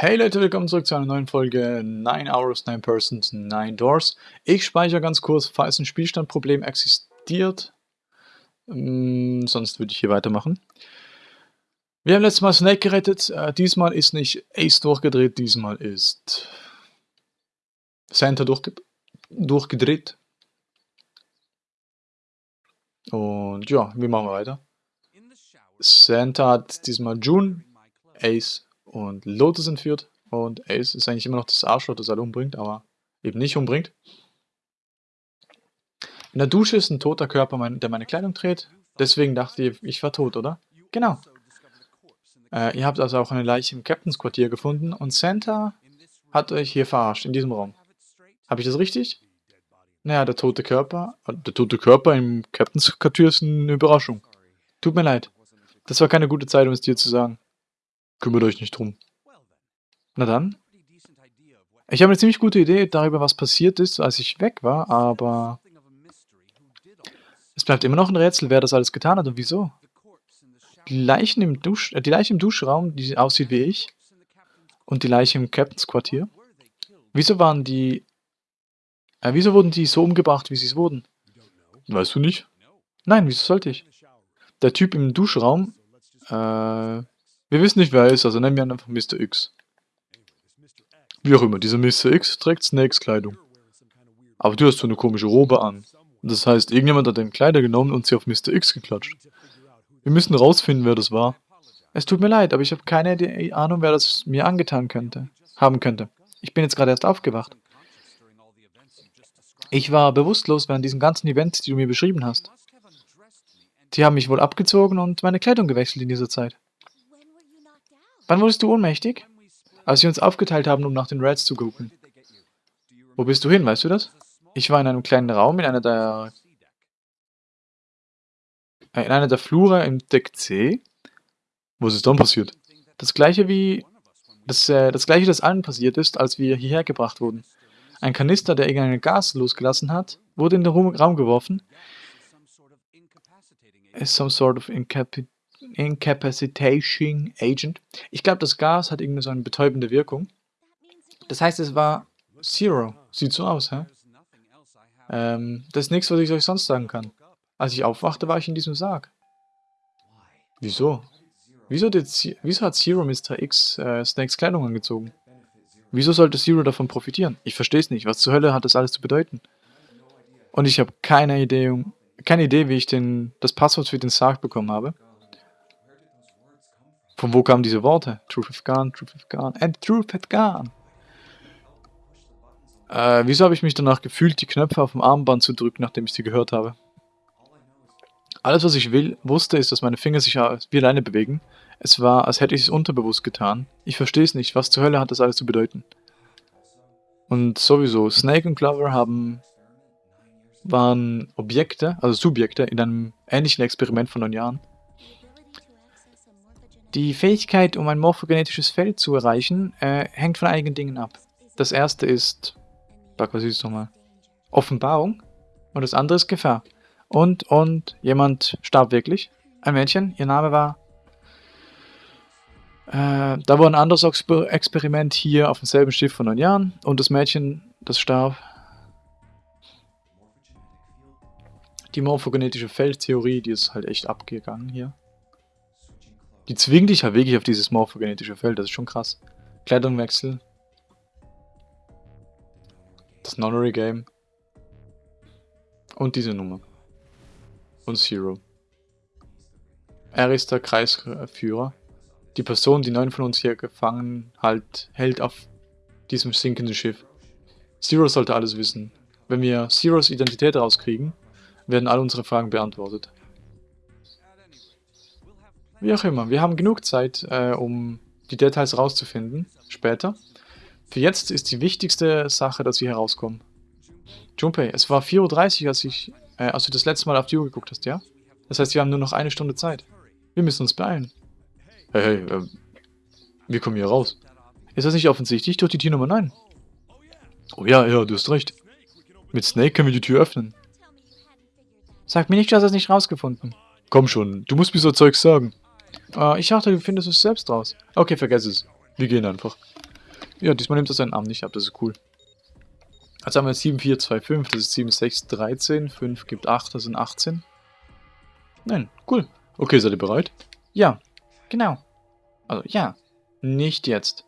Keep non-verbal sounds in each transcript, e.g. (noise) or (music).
Hey Leute, willkommen zurück zu einer neuen Folge 9 Hours, 9 Persons, 9 Doors. Ich speichere ganz kurz, falls ein Spielstandproblem existiert. Ähm, sonst würde ich hier weitermachen. Wir haben letztes Mal Snake gerettet. Äh, diesmal ist nicht Ace durchgedreht, diesmal ist Santa durchge durchgedreht. Und ja, wir machen weiter. Santa hat diesmal June, Ace und Lotus entführt. Und Ace ist eigentlich immer noch das Arschloch, das alle umbringt, aber eben nicht umbringt. In der Dusche ist ein toter Körper, der meine Kleidung dreht. Deswegen dachte ihr, ich war tot, oder? Genau. Äh, ihr habt also auch eine Leiche im Captains Quartier gefunden und Santa hat euch hier verarscht, in diesem Raum. Habe ich das richtig? Naja, der tote Körper, äh, der tote Körper im Captains Quartier ist eine Überraschung. Tut mir leid. Das war keine gute Zeit, um es dir zu sagen. Kümmert euch nicht drum. Na dann. Ich habe eine ziemlich gute Idee darüber, was passiert ist, als ich weg war, aber... Es bleibt immer noch ein Rätsel, wer das alles getan hat und wieso. Die, Leichen im Dusch, äh, die Leiche im Duschraum, die aussieht wie ich, und die Leiche im Captains Quartier. Wieso waren die... Äh, wieso wurden die so umgebracht, wie sie es wurden? Weißt du nicht? Nein, wieso sollte ich? Der Typ im Duschraum, äh, wir wissen nicht, wer er ist, also nennen wir ihn einfach Mr. X. Wie auch immer, dieser Mr. X trägt Snakes Kleidung. Aber du hast so eine komische Robe an. Das heißt, irgendjemand hat deine Kleider genommen und sie auf Mr. X geklatscht. Wir müssen rausfinden, wer das war. Es tut mir leid, aber ich habe keine Ahnung, wer das mir angetan könnte, haben könnte. Ich bin jetzt gerade erst aufgewacht. Ich war bewusstlos während diesen ganzen Events, die du mir beschrieben hast. Die haben mich wohl abgezogen und meine Kleidung gewechselt in dieser Zeit. Wann wurdest du ohnmächtig? Als wir uns aufgeteilt haben, um nach den Reds zu gucken. Wo bist du hin, weißt du das? Ich war in einem kleinen Raum in einer der... Äh, in einer der Flure im Deck C. Was ist dann passiert? Das gleiche wie... Das, äh, das gleiche, das allen passiert ist, als wir hierher gebracht wurden. Ein Kanister, der irgendein Gas losgelassen hat, wurde in den Raum geworfen. Is some sort of incapacitation Incapacitating Agent. Ich glaube, das Gas hat irgendwie so eine betäubende Wirkung. Das heißt, es war Zero. Sieht so aus, hä? Ähm, das ist nichts, was ich euch sonst sagen kann. Als ich aufwachte, war ich in diesem Sarg. Wieso? Wieso, wieso hat Zero Mr. X äh, Snakes Kleidung angezogen? Wieso sollte Zero davon profitieren? Ich verstehe es nicht. Was zur Hölle hat das alles zu bedeuten? Und ich habe keine Idee, keine Idee, wie ich den, das Passwort für den Sarg bekommen habe. Von wo kamen diese Worte? Truth have gone, truth have gone, and truth had gone. Äh, wieso habe ich mich danach gefühlt, die Knöpfe auf dem Armband zu drücken, nachdem ich sie gehört habe? Alles, was ich will, wusste, ist, dass meine Finger sich wie alleine bewegen. Es war, als hätte ich es unterbewusst getan. Ich verstehe es nicht. Was zur Hölle hat das alles zu bedeuten? Und sowieso, Snake und Clover haben waren Objekte, also Subjekte, in einem ähnlichen Experiment von neun Jahren. Die Fähigkeit, um ein morphogenetisches Feld zu erreichen, äh, hängt von einigen Dingen ab. Das erste ist, sag was ist nochmal, Offenbarung und das andere ist Gefahr. Und, und, jemand starb wirklich. Ein Mädchen, ihr Name war... Äh, da war ein anderes Exper Experiment hier auf demselben Schiff vor neun Jahren und das Mädchen, das starb. Die morphogenetische Feldtheorie, die ist halt echt abgegangen hier. Die zwingen dich halt wirklich auf dieses morphogenetische Feld, das ist schon krass. Kleidungwechsel. Das Nonary Game. Und diese Nummer. Und Zero. Er ist der Kreisführer. Die Person, die neun von uns hier gefangen halt, hält auf diesem sinkenden Schiff. Zero sollte alles wissen. Wenn wir Zeros Identität rauskriegen, werden alle unsere Fragen beantwortet. Wie auch immer, wir haben genug Zeit, äh, um die Details rauszufinden, später. Für jetzt ist die wichtigste Sache, dass wir herauskommen. Junpei, es war 4.30 Uhr, als, ich, äh, als du das letzte Mal auf die Uhr geguckt hast, ja? Das heißt, wir haben nur noch eine Stunde Zeit. Wir müssen uns beeilen. Hey, hey, äh, wir kommen hier raus. Ist das nicht offensichtlich durch die Tür Nummer 9? Oh ja, ja, du hast recht. Mit Snake können wir die Tür öffnen. Sag mir nicht, du hast es nicht rausgefunden. Komm schon, du musst mir so Zeugs sagen. Uh, ich dachte, du findest es selbst raus. Okay, vergess es. Wir gehen einfach. Ja, diesmal nimmt er seinen Arm nicht ab, das ist cool. Also haben wir 7, 4, 2, 5, das ist 7, 6, 13, 5 gibt 8, das sind 18. Nein, cool. Okay, seid ihr bereit? Ja, genau. Also, ja. Nicht jetzt.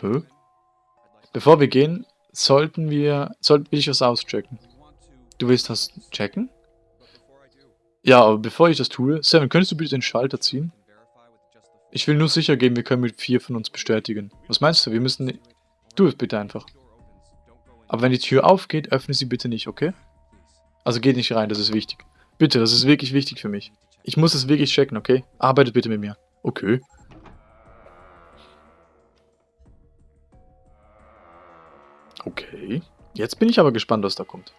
Hä? Bevor wir gehen, sollten wir, sollten wir dich was auschecken. Du willst das checken? Ja, aber bevor ich das tue, Seven, könntest du bitte den Schalter ziehen? Ich will nur sicher gehen, wir können mit vier von uns bestätigen. Was meinst du? Wir müssen... Tu es bitte einfach. Aber wenn die Tür aufgeht, öffne sie bitte nicht, okay? Also geht nicht rein, das ist wichtig. Bitte, das ist wirklich wichtig für mich. Ich muss es wirklich checken, okay? Arbeitet bitte mit mir. Okay. Okay. Jetzt bin ich aber gespannt, was da kommt.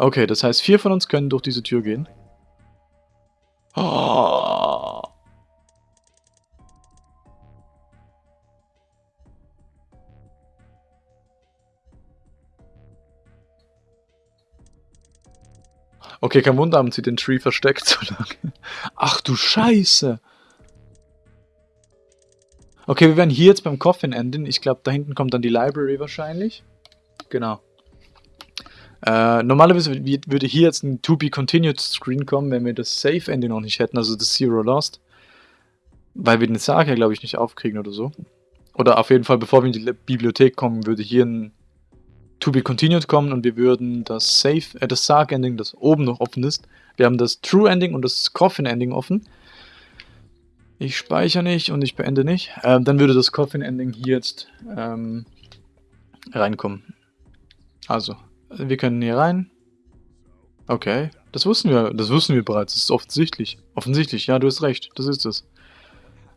Okay, das heißt, vier von uns können durch diese Tür gehen. Oh. Okay, kein Wunder, haben sie den Tree versteckt (laughs) so lange. Ach du Scheiße. Okay, wir werden hier jetzt beim Coffin enden. Ich glaube, da hinten kommt dann die Library wahrscheinlich. Genau. Äh, normalerweise würde hier jetzt ein To Be Continued Screen kommen, wenn wir das Safe Ending noch nicht hätten, also das Zero Lost. Weil wir den Sarg ja, glaube ich, nicht aufkriegen oder so. Oder auf jeden Fall, bevor wir in die Bibliothek kommen, würde hier ein To Be Continued kommen und wir würden das Safe, äh, das Sarg Ending, das oben noch offen ist. Wir haben das True Ending und das Coffin Ending offen. Ich speichere nicht und ich beende nicht. Ähm, dann würde das Coffin Ending hier jetzt ähm, reinkommen. Also, wir können hier rein. Okay, das wussten wir, das wussten wir bereits, das ist offensichtlich. Offensichtlich, ja, du hast recht, das ist es.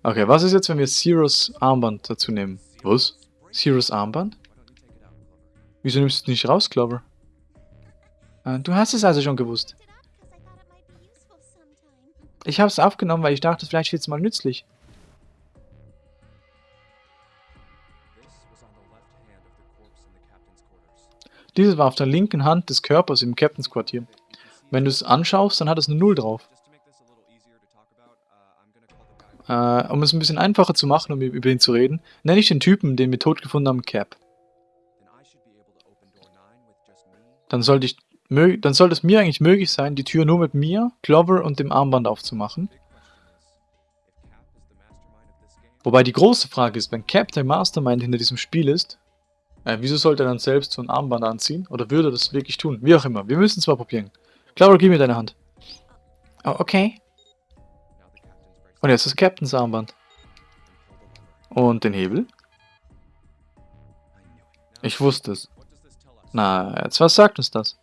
Okay, was ist jetzt, wenn wir Zeros Armband dazu nehmen? Was? Zeros Armband? Wieso nimmst du es nicht raus, Clover? Ah, du hast es also schon gewusst. Ich habe es aufgenommen, weil ich dachte, vielleicht wird es mal nützlich. Dieses war auf der linken Hand des Körpers im Captains Quartier. Wenn du es anschaust, dann hat es eine Null drauf. Äh, um es ein bisschen einfacher zu machen, um über ihn zu reden, nenne ich den Typen, den wir tot gefunden haben, Cap. dann sollte ich dann sollte es mir eigentlich möglich sein, die Tür nur mit mir, Clover und dem Armband aufzumachen. Wobei die große Frage ist, wenn Cap der Mastermind hinter diesem Spiel ist, äh, wieso sollte er dann selbst so ein Armband anziehen? Oder würde er das wirklich tun? Wie auch immer. Wir müssen es mal probieren. Clover, gib mir deine Hand. Oh, okay. Und jetzt das Captains Armband. Und den Hebel. Ich wusste es. Na, jetzt was sagt uns das?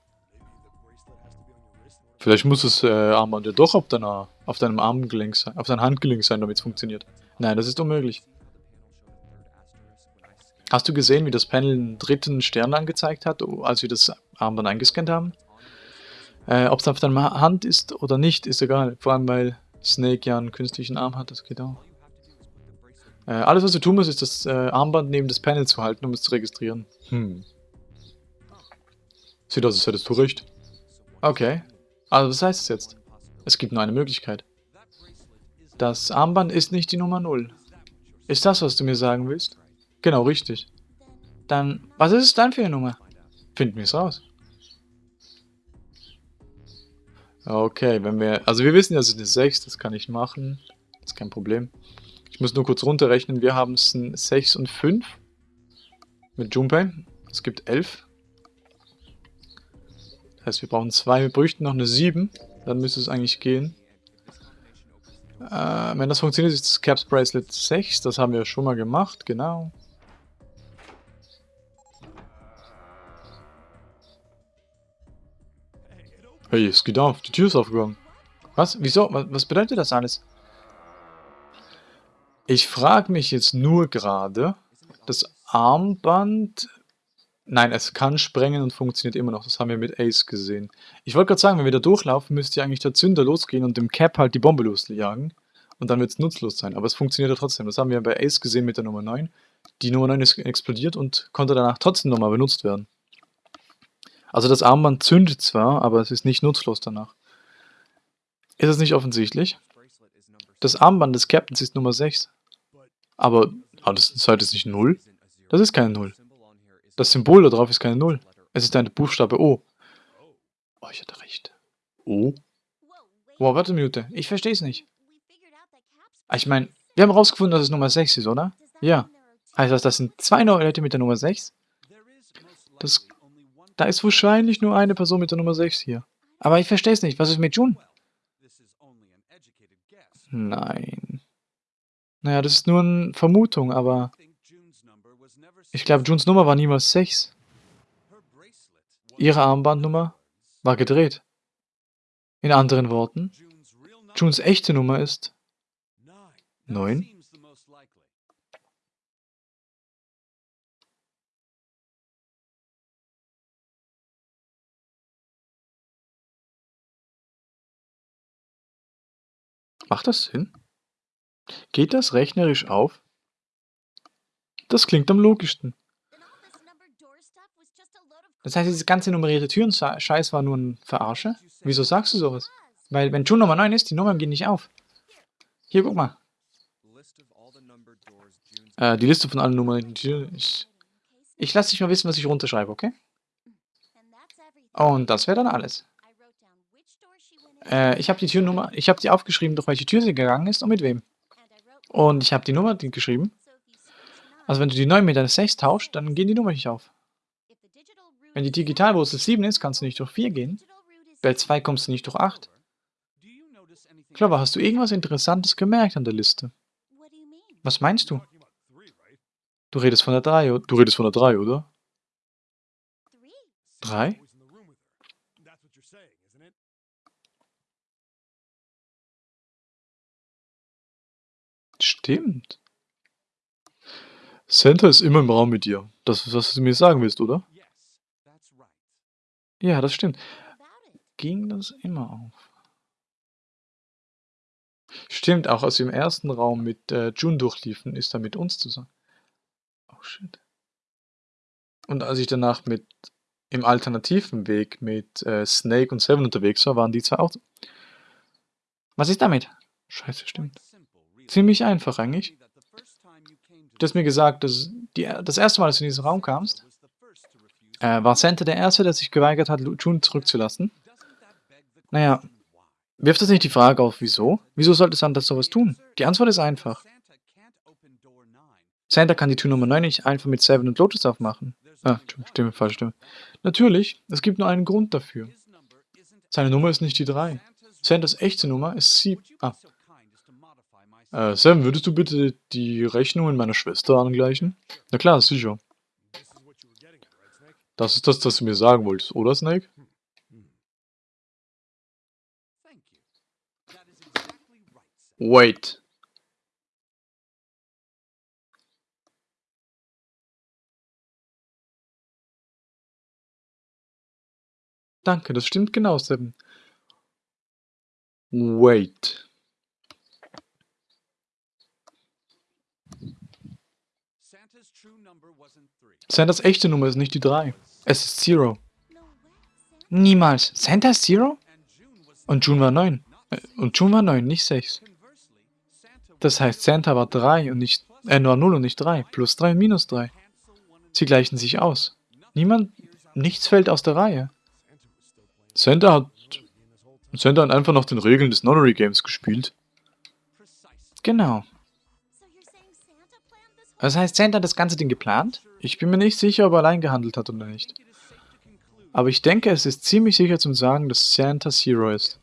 Vielleicht muss das äh, Armband ja doch auf, deiner, auf deinem Armgelenk sein, auf deinem Handgelenk sein, damit es funktioniert. Nein, das ist unmöglich. Hast du gesehen, wie das Panel einen dritten Stern angezeigt hat, als wir das Armband eingescannt haben? Äh, Ob es auf deiner Hand ist oder nicht, ist egal. Vor allem, weil Snake ja einen künstlichen Arm hat, das geht auch. Äh, alles, was du tun musst, ist das äh, Armband neben das Panel zu halten, um es zu registrieren. Hm. Sieht aus, als hättest du recht. Okay. Also was heißt es jetzt? Es gibt nur eine Möglichkeit. Das Armband ist nicht die Nummer 0. Ist das, was du mir sagen willst? Genau, richtig. Dann, was ist es dann für eine Nummer? Finden wir es raus. Okay, wenn wir, also wir wissen ja, es ist eine 6, das kann ich machen. Das ist kein Problem. Ich muss nur kurz runterrechnen, wir haben es 6 und 5 mit Junpei. Es gibt 11. Das heißt, wir brauchen zwei, wir bräuchten noch eine 7. Dann müsste es eigentlich gehen. Äh, wenn das funktioniert, ist das Caps Bracelet 6. Das haben wir schon mal gemacht, genau. Hey, es geht auf. Die Tür ist aufgegangen. Was? Wieso? Was bedeutet das alles? Ich frage mich jetzt nur gerade, das Armband Nein, es kann sprengen und funktioniert immer noch. Das haben wir mit Ace gesehen. Ich wollte gerade sagen, wenn wir da durchlaufen, müsste ja eigentlich der Zünder losgehen und dem Cap halt die Bombe losjagen. Und dann wird es nutzlos sein. Aber es funktioniert ja trotzdem. Das haben wir bei Ace gesehen mit der Nummer 9. Die Nummer 9 ist explodiert und konnte danach trotzdem nochmal benutzt werden. Also das Armband zündet zwar, aber es ist nicht nutzlos danach. Ist es nicht offensichtlich? Das Armband des Captains ist Nummer 6. Aber Aber das ist nicht 0? Das ist keine 0. Das Symbol da drauf ist keine 0. Es ist ein Buchstabe O. Oh, ich hatte recht. O? Wow, warte eine Minute. Ich verstehe es nicht. Ah, ich meine, wir haben rausgefunden, dass es Nummer 6 ist, oder? Ja. Heißt das, das sind zwei Leute mit der Nummer 6? Das, da ist wahrscheinlich nur eine Person mit der Nummer 6 hier. Aber ich verstehe es nicht. Was ist mit June? Nein. Naja, das ist nur eine Vermutung, aber... Ich glaube, Junes Nummer war niemals 6. Ihre Armbandnummer war gedreht. In anderen Worten, Junes echte Nummer ist 9. Macht das Sinn? Geht das rechnerisch auf? Das klingt am logischsten. Das heißt, diese ganze nummerierte Türen-Scheiß war nur ein Verarsche? Wieso sagst du sowas? Weil, wenn June Nummer 9 ist, die Nummern gehen nicht auf. Hier, guck mal. Äh, die Liste von allen Nummern. Ich, ich lasse dich mal wissen, was ich runterschreibe, okay? Und das wäre dann alles. Äh, ich habe die Türnummer, ich habe die aufgeschrieben, durch welche Tür sie gegangen ist und mit wem. Und ich habe die Nummer geschrieben. Also wenn du die 9 mit der 6 tauscht, dann gehen die Nummer nicht auf. Wenn die Digitalwurzel 7 ist, kannst du nicht durch 4 gehen. Bei 2 kommst du nicht durch 8. Clover, hast du irgendwas Interessantes gemerkt an der Liste? Was meinst du? Du redest von der 3, du redest von der 3, oder? 3? Stimmt. Santa ist immer im Raum mit dir. Das ist, was du mir sagen willst, oder? Ja, das stimmt. Ging das immer auf? Stimmt, auch als wir im ersten Raum mit äh, June durchliefen, ist er mit uns zusammen. Oh shit. Und als ich danach mit im alternativen Weg mit äh, Snake und Seven unterwegs war, waren die zwei auch. Was ist damit? Scheiße, stimmt. Ziemlich einfach eigentlich. Du hast mir gesagt, dass die, das erste Mal, als du in diesen Raum kamst, äh, war Santa der Erste, der sich geweigert hat, June zurückzulassen. Naja, wirft das nicht die Frage auf, wieso? Wieso sollte Santa sowas tun? Die Antwort ist einfach. Santa kann die Tür Nummer 9 nicht einfach mit Seven und Lotus aufmachen. Ah, Stimme, falsche Stimme. Natürlich, es gibt nur einen Grund dafür. Seine Nummer ist nicht die 3. Santas echte Nummer ist 7. Ah. Äh, Sam, würdest du bitte die Rechnungen meiner Schwester angleichen? Na klar, sicher. Das ist das, was du mir sagen wolltest, oder Snake? Wait. Danke, das stimmt genau, Seven. Wait. Santas echte Nummer ist nicht die 3. Es ist Zero. Niemals. Santa ist Zero? Und June war 9. Äh, und June war 9, nicht 6. Das heißt, Santa war 3 und nicht, äh, nur 0 und nicht 3. Plus 3 und minus 3. Sie gleichen sich aus. Niemand, nichts fällt aus der Reihe. Santa hat, Santa hat einfach nach den Regeln des Nonary Games gespielt. Genau. Das heißt, Santa hat das ganze Ding geplant? Ich bin mir nicht sicher, ob er allein gehandelt hat oder nicht. Aber ich denke, es ist ziemlich sicher zum sagen, dass Santa Zero ist.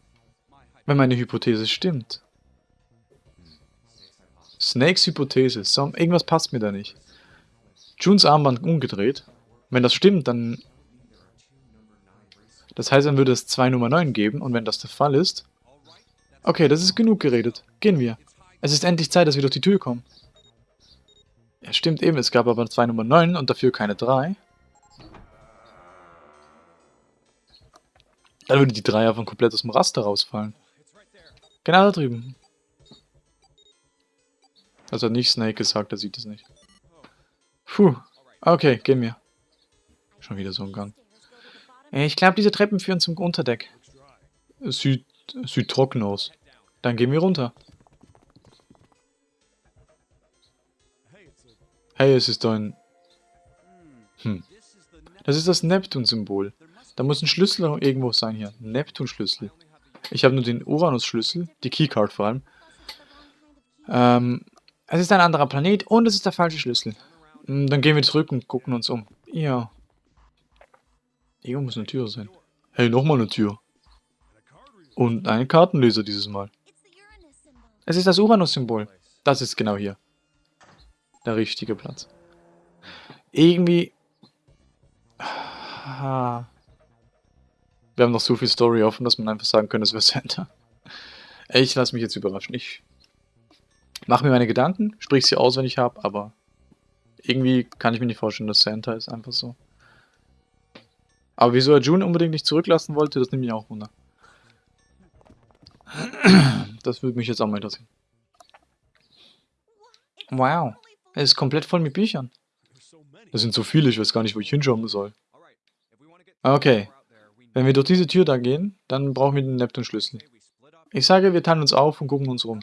Wenn meine Hypothese stimmt. Snakes Hypothese. So, irgendwas passt mir da nicht. Junes Armband umgedreht. Wenn das stimmt, dann... Das heißt, dann würde es 2 Nummer 9 geben. Und wenn das der Fall ist... Okay, das ist genug geredet. Gehen wir. Es ist endlich Zeit, dass wir durch die Tür kommen. Ja, stimmt eben, es gab aber zwei Nummer 9 und dafür keine 3. Dann würde die 3 einfach komplett aus dem Raster rausfallen. Genau da drüben. Also nicht Snake gesagt, er sieht es nicht. Puh. Okay, gehen wir. Schon wieder so ein Gang. Ich glaube, diese Treppen führen zum Unterdeck. Es sieht, es sieht trocken aus. Dann gehen wir runter. Hey, es ist ein... Hm. Das ist das Neptun-Symbol. Da muss ein Schlüssel irgendwo sein hier. Neptun-Schlüssel. Ich habe nur den Uranus-Schlüssel, die Keycard vor allem. Ähm, es ist ein anderer Planet und es ist der falsche Schlüssel. Hm, dann gehen wir zurück und gucken uns um. Ja. Irgendwo muss eine Tür sein. Hey, nochmal eine Tür. Und ein Kartenleser dieses Mal. Es ist das Uranus-Symbol. Das ist genau hier. Der richtige Platz. Irgendwie... Wir haben noch so viel Story offen, dass man einfach sagen könnte, es wäre Santa. Ich lasse mich jetzt überraschen. Ich mache mir meine Gedanken, sprich sie aus, wenn ich habe, aber irgendwie kann ich mir nicht vorstellen, dass Santa ist. Einfach so. Aber wieso er June unbedingt nicht zurücklassen wollte, das nimmt mich auch wunder. Das würde mich jetzt auch mal interessieren. Wow. Er ist komplett voll mit Büchern. Das sind so viele, ich weiß gar nicht, wo ich hinschauen soll. Okay. Wenn wir durch diese Tür da gehen, dann brauchen wir den Neptun-Schlüssel. Ich sage, wir teilen uns auf und gucken uns rum.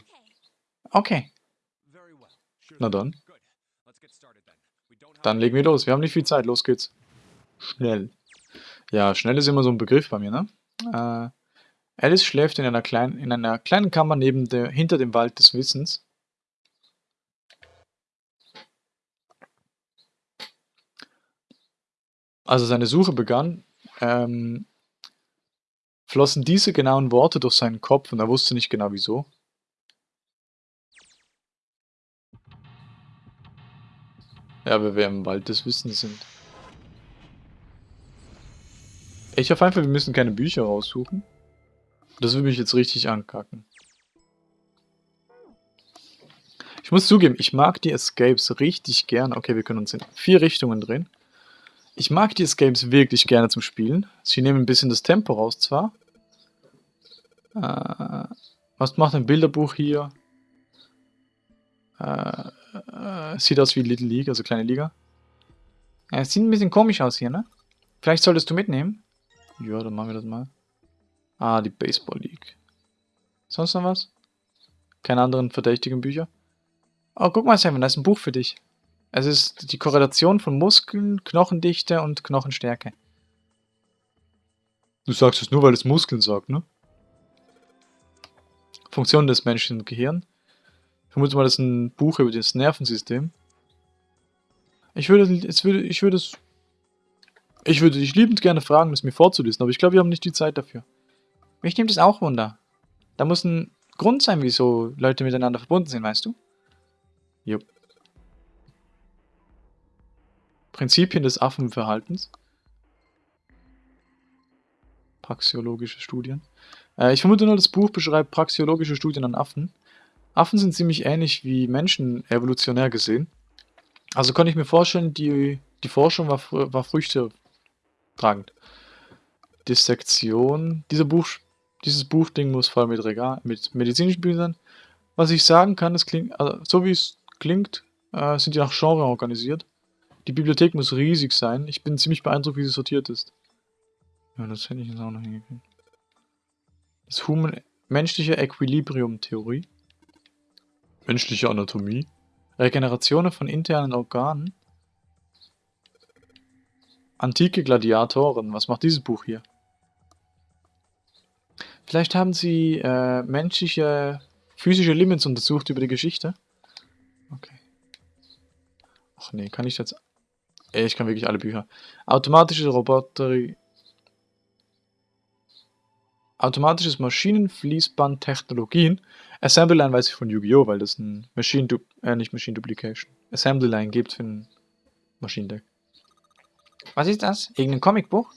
Okay. Na dann. Dann legen wir los. Wir haben nicht viel Zeit. Los geht's. Schnell. Ja, schnell ist immer so ein Begriff bei mir, ne? Äh, Alice schläft in einer, kleinen, in einer kleinen Kammer neben der, hinter dem Wald des Wissens. Als seine Suche begann, ähm, flossen diese genauen Worte durch seinen Kopf und er wusste nicht genau wieso. Ja, weil wir im Wald des Wissens sind. Ich hoffe einfach, wir müssen keine Bücher raussuchen. Das würde mich jetzt richtig ankacken. Ich muss zugeben, ich mag die Escapes richtig gern. Okay, wir können uns in vier Richtungen drehen. Ich mag die Escapes wirklich gerne zum Spielen. Sie nehmen ein bisschen das Tempo raus zwar. Äh, was macht ein Bilderbuch hier? Äh, äh, sieht aus wie Little League, also kleine Liga. Es sieht ein bisschen komisch aus hier, ne? Vielleicht solltest du mitnehmen. Ja, dann machen wir das mal. Ah, die Baseball League. Sonst noch was? Keine anderen verdächtigen Bücher? Oh, guck mal, Simon, da ist ein Buch für dich. Es ist die Korrelation von Muskeln, Knochendichte und Knochenstärke. Du sagst es nur, weil es Muskeln sagt, ne? Funktion des menschlichen Gehirns. Ich vermute mal, das ist ein Buch über das Nervensystem. Ich würde, es würde, ich würde es ich würde dich liebend gerne fragen, es mir vorzulesen, aber ich glaube, wir haben nicht die Zeit dafür. Mich nimmt es auch Wunder. Da muss ein Grund sein, wieso Leute miteinander verbunden sind, weißt du? Jupp. Prinzipien des Affenverhaltens. Praxiologische Studien. Äh, ich vermute nur, das Buch beschreibt praxiologische Studien an Affen. Affen sind ziemlich ähnlich wie Menschen evolutionär gesehen. Also konnte ich mir vorstellen, die, die Forschung war, war Früchte tragend. Dissektion. Diese Buch, dieses Buchding muss voll mit Regal, mit medizinischen Büchern. Was ich sagen kann, es klingt, also, so wie es klingt, äh, sind die nach Genre organisiert. Die Bibliothek muss riesig sein. Ich bin ziemlich beeindruckt, wie sie sortiert ist. Ja, das hätte ich jetzt auch noch hingekriegt. Das Human menschliche Equilibrium-Theorie. Menschliche Anatomie. Regenerationen von internen Organen. Antike Gladiatoren. Was macht dieses Buch hier? Vielleicht haben sie äh, menschliche, physische Limits untersucht über die Geschichte. Okay. Ach nee, kann ich jetzt... Ich kann wirklich alle Bücher. Automatische Roboterie... Automatisches Maschinenfließband Technologien. Assembly Line weiß ich von Yu-Gi-Oh!, weil das ein Machine... Du äh, nicht Machine Duplication. Assembly Line gibt für ein Maschinendeck. Was ist das? Irgendein Comicbuch?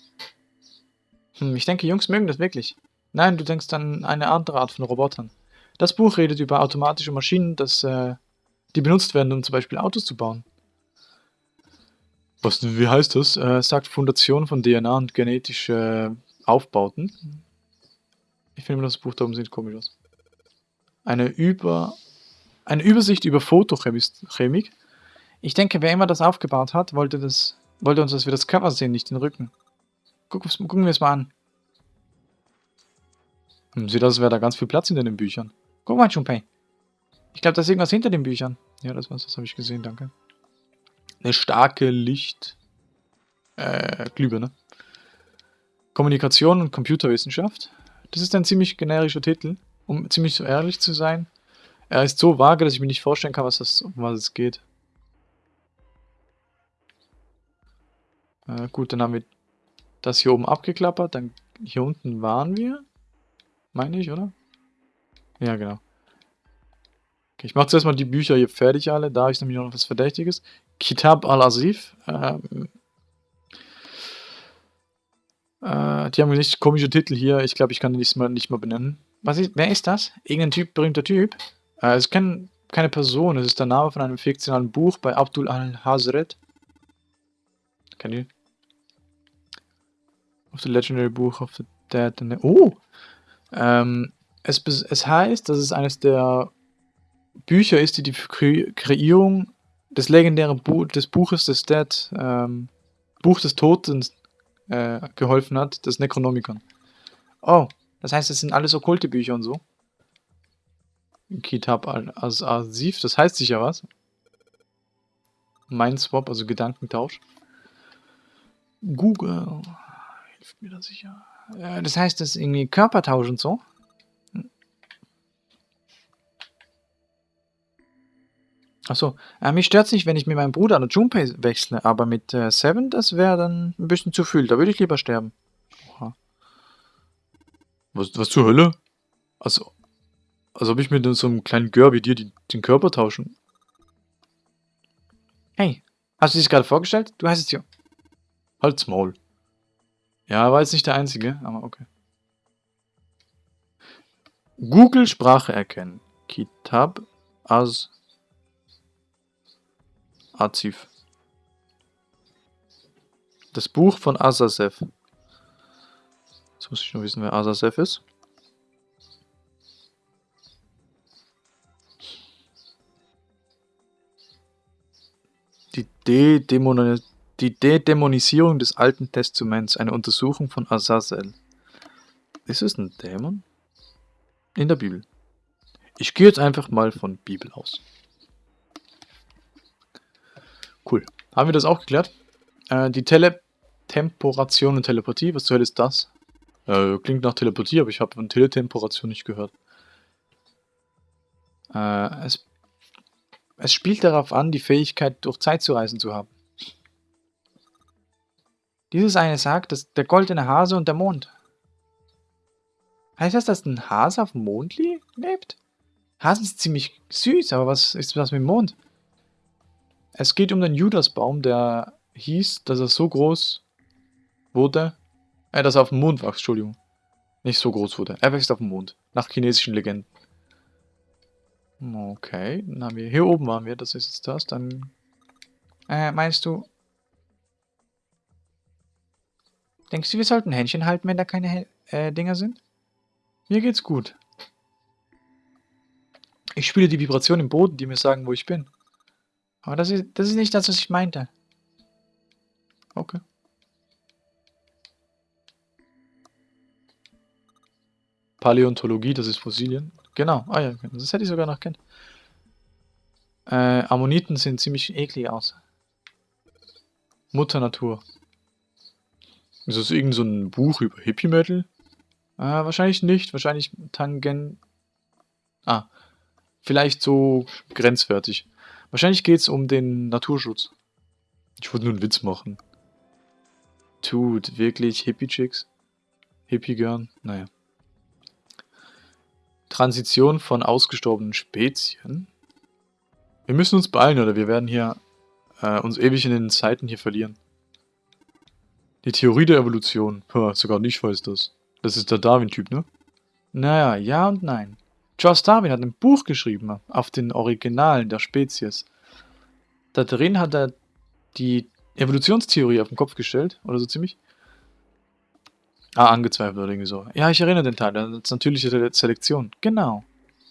Hm, ich denke, Jungs mögen das wirklich. Nein, du denkst an eine andere Art von Robotern. Das Buch redet über automatische Maschinen, das, äh, die benutzt werden, um zum Beispiel Autos zu bauen. Was, wie heißt das? Äh, sagt Fundation von DNA und genetische Aufbauten. Ich finde das Buch da oben sieht komisch aus. Eine, über, eine Übersicht über Photochemik. Ich denke, wer immer das aufgebaut hat, wollte das wollte uns, dass wir das Cover sehen, nicht den Rücken. Guck, gucken wir es mal an. Hm, sieht aus, als wäre da ganz viel Platz hinter den Büchern. Guck mal, Junpei. Ich glaube, da ist irgendwas hinter den Büchern. Ja, das war's, das habe ich gesehen, danke. Eine starke Licht... Äh, Glühbirne. Kommunikation und Computerwissenschaft. Das ist ein ziemlich generischer Titel, um ziemlich ehrlich zu sein. Er ist so vage, dass ich mir nicht vorstellen kann, was das, um was es geht. Äh, gut, dann haben wir das hier oben abgeklappert. Dann hier unten waren wir. Meine ich, oder? Ja, genau. Okay, ich mache zuerst mal die Bücher hier fertig alle. Da habe ich nämlich noch was Verdächtiges. Kitab al-Asif. Ähm, äh, die haben nicht komische Titel hier. Ich glaube, ich kann die nicht mal, nicht mal benennen. Was ist, wer ist das? Irgendein Typ, berühmter Typ? Äh, es ist kein, keine Person. Es ist der Name von einem fiktionalen Buch bei Abdul al-Hazret. Kennt ihr? Of the Legendary Book of the Dead. And the oh! Ähm, es, es heißt, dass es eines der Bücher ist, die die Kre Kreierung des legendären Bu des Buches des Dead, ähm, Buch des Toten äh, geholfen hat, das Necronomicon. Oh, das heißt, es sind alles okkulte Bücher und so. Kitab al-Asif, das heißt sicher was. Mindswap, also Gedankentausch. Google hilft mir da sicher. Äh, das heißt, das ist irgendwie Körpertausch und so. Achso, äh, mich stört es nicht, wenn ich mit meinem Bruder an der Junpei wechsle, aber mit äh, Seven, das wäre dann ein bisschen zu viel. Da würde ich lieber sterben. Oha. Was, was zur Hölle? Also, als ob ich mit so einem kleinen Gör wie dir die, den Körper tauschen. Hey, hast du dich gerade vorgestellt? Du heißt es ja. Halt's Maul. Ja, war jetzt nicht der Einzige, aber okay. Google Sprache erkennen. Kitab as Azif. Das Buch von Azasev. Jetzt muss ich nur wissen, wer Azasev ist. Die De-Dämonisierung die Dedämonisierung des Alten Testaments, eine Untersuchung von Azazel. Ist es ein Dämon? In der Bibel. Ich gehe jetzt einfach mal von Bibel aus. Cool. Haben wir das auch geklärt? Äh, die Teletemporation und Telepathie, was zur Hölle ist das? Äh, klingt nach Telepathie, aber ich habe von Teletemporation nicht gehört. Äh, es, es spielt darauf an, die Fähigkeit, durch Zeit zu reisen zu haben. Dieses eine sagt, dass der goldene Hase und der Mond. Heißt das, dass ein Hase auf dem Mond lebt? Hasen sind ziemlich süß, aber was ist das mit dem Mond? Es geht um den Judasbaum, der hieß, dass er so groß wurde, äh, dass er auf dem Mond wächst, Entschuldigung. Nicht so groß wurde. Er wächst auf dem Mond. Nach chinesischen Legenden. Okay, dann haben wir, hier oben waren wir, das ist jetzt das, dann, äh, meinst du, Denkst du, wir sollten Händchen halten, wenn da keine äh, Dinger sind? Mir geht's gut. Ich spüre die Vibration im Boden, die mir sagen, wo ich bin. Aber das ist, das ist nicht das, was ich meinte. Okay. Paläontologie, das ist Fossilien. Genau, ah ja, das hätte ich sogar noch kennt. Äh, Ammoniten sehen ziemlich eklig aus. Mutter Natur. Ist das irgend so ein Buch über Hippie Metal? Ah, wahrscheinlich nicht. Wahrscheinlich Tangen... Ah, vielleicht so grenzwertig. Wahrscheinlich geht es um den Naturschutz. Ich wollte nur einen Witz machen. Tut, wirklich Hippie-Chicks? Hippie-Girl? Naja. Transition von ausgestorbenen Spezien? Wir müssen uns beeilen, oder wir werden hier äh, uns ewig in den Zeiten hier verlieren. Die Theorie der Evolution. Puh, sogar ich weiß das. Das ist der Darwin-Typ, ne? Naja, ja und nein. Charles Darwin hat ein Buch geschrieben auf den Originalen der Spezies. Da drin hat er die Evolutionstheorie auf den Kopf gestellt, oder so ziemlich. Ah, angezweifelt oder irgendwie so. Ja, ich erinnere den Teil, das ist natürliche Selektion. Genau.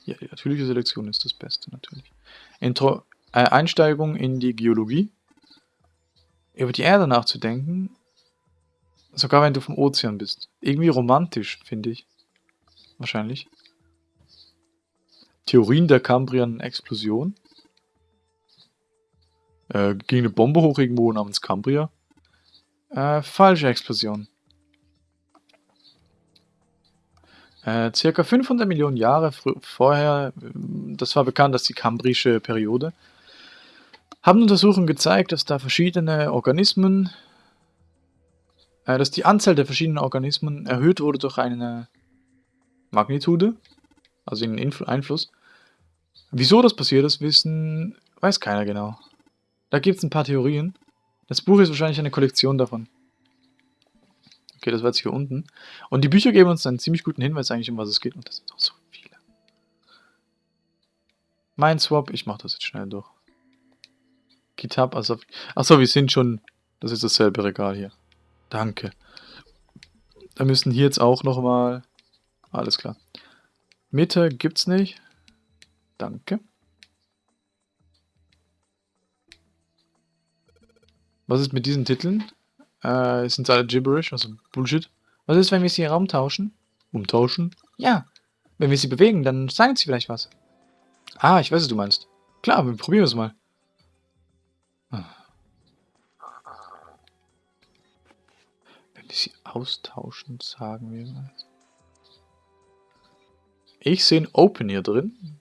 Ja, die natürliche Selektion ist das Beste, natürlich. Intro äh, Einsteigung in die Geologie. Über die Erde nachzudenken Sogar wenn du vom Ozean bist. Irgendwie romantisch, finde ich. Wahrscheinlich. Theorien der Kambrian-Explosion. Äh, ging eine Bombe hoch irgendwo namens Cambria. Äh, falsche Explosion. Äh, circa 500 Millionen Jahre vorher, das war bekannt als die kambrische Periode, haben Untersuchungen gezeigt, dass da verschiedene Organismen, äh, dass die Anzahl der verschiedenen Organismen erhöht wurde durch eine Magnitude, also einen Infl Einfluss. Wieso das passiert ist, wissen, weiß keiner genau. Da gibt es ein paar Theorien. Das Buch ist wahrscheinlich eine Kollektion davon. Okay, das war jetzt hier unten. Und die Bücher geben uns einen ziemlich guten Hinweis eigentlich, um was es geht. Und das sind auch so viele. Mein Swap, ich mache das jetzt schnell durch. Kitab, also... Achso, wir sind schon... Das ist dasselbe Regal hier. Danke. Da müssen hier jetzt auch nochmal... Alles klar. Mitte gibt's nicht. Danke. Was ist mit diesen Titeln? Äh, sind alle gibberish, also Bullshit. Was ist, wenn wir sie im Raum tauschen? Umtauschen? Ja. Wenn wir sie bewegen, dann sagen sie vielleicht was. Ah, ich weiß, was du meinst. Klar, wir probieren es mal. Wenn wir sie austauschen, sagen wir was. Ich sehe ein Open hier drin.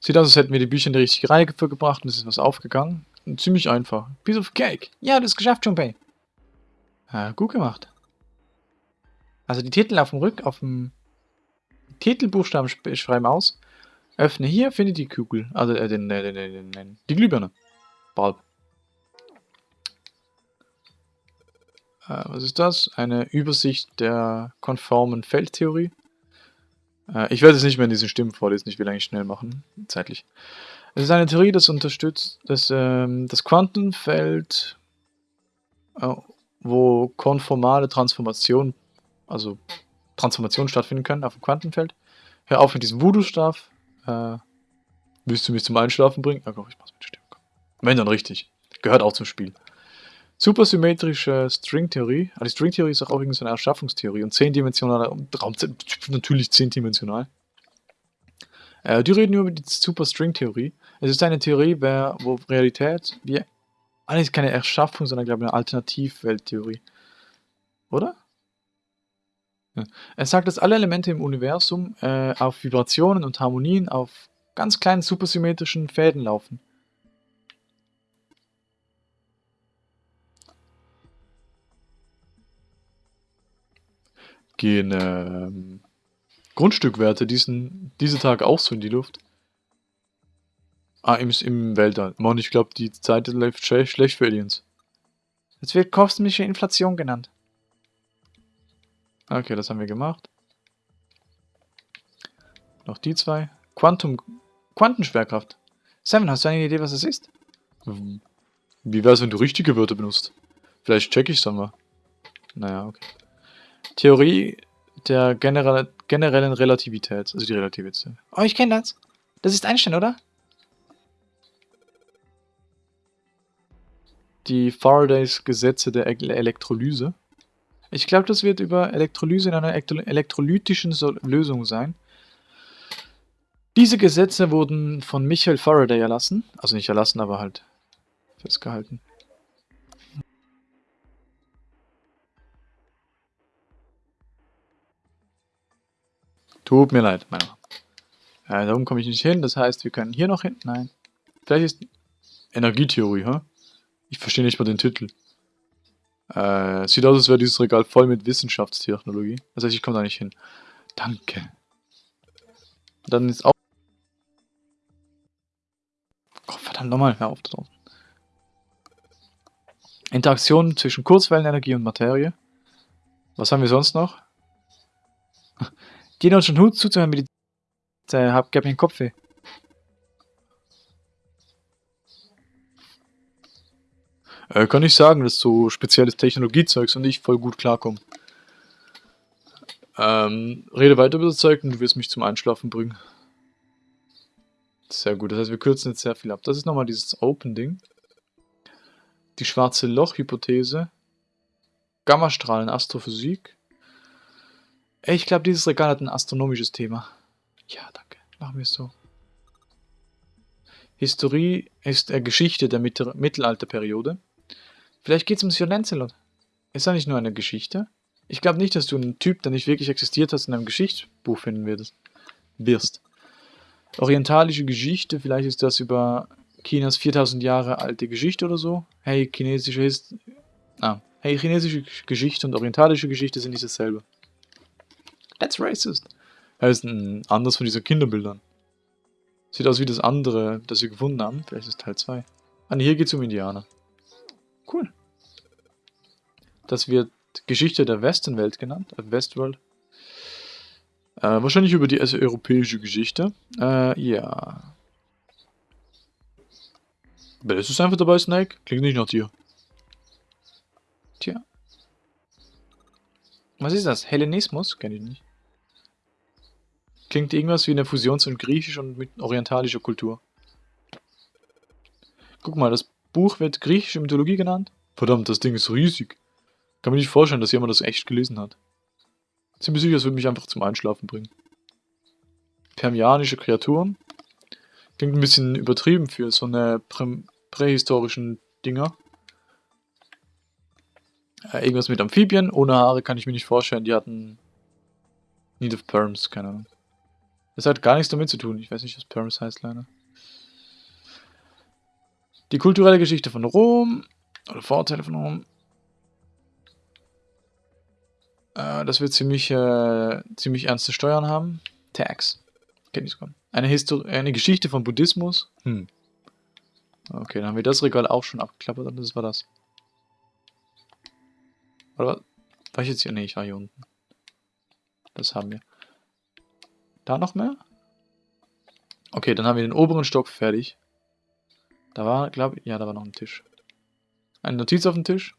Sieht aus, als hätten wir die Bücher in die richtige Reihe gebracht und es ist was aufgegangen. Ziemlich einfach. Piece of cake. Ja, das ist geschafft, Junpei. Ja, gut gemacht. Also die Titel auf dem Rück, auf dem Titelbuchstaben schreiben aus. Öffne hier, finde die Kugel. Also äh, den, den, den, den, die Glühbirne. Bulb. Äh, was ist das? Eine Übersicht der konformen Feldtheorie. Äh, ich werde es nicht mehr in diesen Stimmen vorlesen, ich will eigentlich schnell machen, zeitlich. Es ist eine Theorie, das unterstützt, dass ähm, das Quantenfeld, äh, wo konformale Transformation, also Transformation stattfinden können auf dem Quantenfeld. Hör auf mit diesem Voodoo-Stab. Äh, willst du mich zum Einschlafen bringen? Ja, komm, ich mach's mit Stimme. Wenn dann richtig. Gehört auch zum Spiel. Supersymmetrische Stringtheorie. Also die Stringtheorie ist auch übrigens eine Erschaffungstheorie und zehndimensionaler Raum, natürlich zehndimensional. Äh, die reden nur über die Superstringtheorie. Es ist eine Theorie, wo Realität, wie eigentlich keine Erschaffung, sondern glaube ich eine Alternativwelttheorie. Oder? Ja. Er sagt, dass alle Elemente im Universum äh, auf Vibrationen und Harmonien auf ganz kleinen supersymmetrischen Fäden laufen. Gehen ähm, Grundstückwerte diesen, diese Tage auch so in die Luft? Ah, im, im Weltall. Mann, ich glaube, die Zeit läuft schlecht, schlecht für Aliens. Es wird kosmische Inflation genannt. Okay, das haben wir gemacht. Noch die zwei. Quantum, Quantenschwerkraft. Seven, hast du eine Idee, was es ist? Wie wär's, wenn du richtige Wörter benutzt? Vielleicht check ich's dann mal. Naja, okay. Theorie der generelle, generellen Relativität, also die Relativität. Oh, ich kenne das. Das ist Einstein, oder? Die Faradays Gesetze der Elektrolyse. Ich glaube, das wird über Elektrolyse in einer elektrolytischen Lösung sein. Diese Gesetze wurden von Michael Faraday erlassen. Also nicht erlassen, aber halt festgehalten. Tut mir leid, meine ja, Da oben komme ich nicht hin, das heißt, wir können hier noch hin. Nein. Vielleicht ist Energietheorie, hä? Ich verstehe nicht mal den Titel. Äh, sieht aus, als wäre dieses Regal voll mit Wissenschaftstechnologie. Das heißt, ich komme da nicht hin. Danke. Dann ist auch... Oh, verdammt nochmal, hör auf da draußen. Interaktion zwischen Kurzwellenenergie und Materie. Was haben wir sonst noch? Geh uns schon Hut zuzuhören, die äh, hab, gab mir den Kopf weh. Äh, kann ich sagen, dass so spezielles Technologiezeugs und ich voll gut klarkommen. Ähm, rede weiter über das Zeug und du wirst mich zum Einschlafen bringen. Sehr gut, das heißt, wir kürzen jetzt sehr viel ab. Das ist nochmal dieses Open-Ding. Die schwarze Loch-Hypothese. Gammastrahlen, Astrophysik. Ich glaube, dieses Regal hat ein astronomisches Thema. Ja, danke. Machen wir es so. Historie ist äh, Geschichte der Mitte Mittelalterperiode. Vielleicht geht es um Sir Lancelot. Ist das nicht nur eine Geschichte? Ich glaube nicht, dass du einen Typ, der nicht wirklich existiert hast, in einem Geschichtsbuch finden würdest. Wirst. Orientalische Geschichte, vielleicht ist das über Chinas 4000 Jahre alte Geschichte oder so. Hey, chinesische Hist ah. hey, chinesische Geschichte und orientalische Geschichte sind nicht dasselbe. That's racist. Das ist ein anderes von diesen Kinderbildern. Sieht aus wie das andere, das wir gefunden haben. Vielleicht ist es Teil 2. Ah, hier geht es um Indianer. Cool. Das wird Geschichte der Westenwelt genannt, äh, Westworld. Äh, wahrscheinlich über die europäische Geschichte. Äh, ja. Bellst du einfach dabei, Snake? Klingt nicht nach dir. Tja. Was ist das? Hellenismus? Kenn ich nicht. Klingt irgendwas wie eine Fusion zwischen griechisch und orientalischer Kultur. Guck mal, das Buch wird griechische Mythologie genannt. Verdammt, das Ding ist riesig. Kann mir nicht vorstellen, dass jemand das echt gelesen hat. Ziemlich sicher, es würde mich einfach zum Einschlafen bringen. Permianische Kreaturen. Klingt ein bisschen übertrieben für so eine prä prähistorischen Dinger. Äh, irgendwas mit Amphibien. Ohne Haare kann ich mir nicht vorstellen. Die hatten Need of Perms, keine Ahnung. Das hat gar nichts damit zu tun. Ich weiß nicht, was Paris heißt, leider. Die kulturelle Geschichte von Rom. Oder Vorteile von Rom. Äh, das wird ziemlich, äh, ziemlich ernste Steuern haben. Tax. Kenn ich sogar. Eine, eine Geschichte von Buddhismus. Hm. Okay, dann haben wir das Regal auch schon abgeklappert und das war das. Oder war ich jetzt hier? Ne, ich war hier unten. Das haben wir. Da noch mehr? Okay, dann haben wir den oberen Stock fertig. Da war, glaube ich, ja, da war noch ein Tisch. Eine Notiz auf dem Tisch.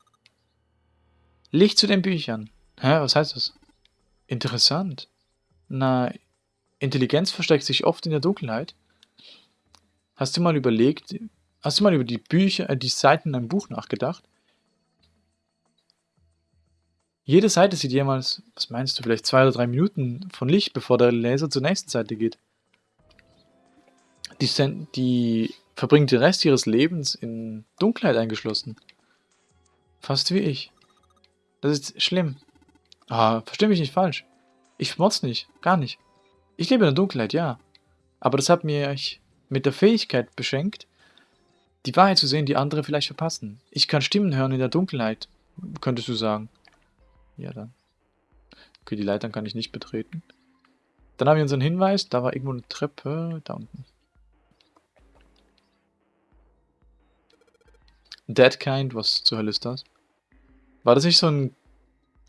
Licht zu den Büchern. Hä, was heißt das? Interessant. Na, Intelligenz versteckt sich oft in der Dunkelheit. Hast du mal überlegt, hast du mal über die Bücher, äh, die Seiten in einem Buch nachgedacht? Jede Seite sieht jemals, was meinst du, vielleicht zwei oder drei Minuten von Licht, bevor der Laser zur nächsten Seite geht. Die, die verbringt den Rest ihres Lebens in Dunkelheit eingeschlossen. Fast wie ich. Das ist schlimm. Ah, versteh mich nicht falsch. Ich schmotz nicht, gar nicht. Ich lebe in der Dunkelheit, ja. Aber das hat mir mit der Fähigkeit beschenkt, die Wahrheit zu sehen, die andere vielleicht verpassen. Ich kann Stimmen hören in der Dunkelheit, könntest du sagen. Ja, dann. Okay, die Leitern kann ich nicht betreten. Dann haben wir unseren Hinweis. Da war irgendwo eine Treppe. Da unten. Dead Kind, was zur Hölle ist das? War das nicht so ein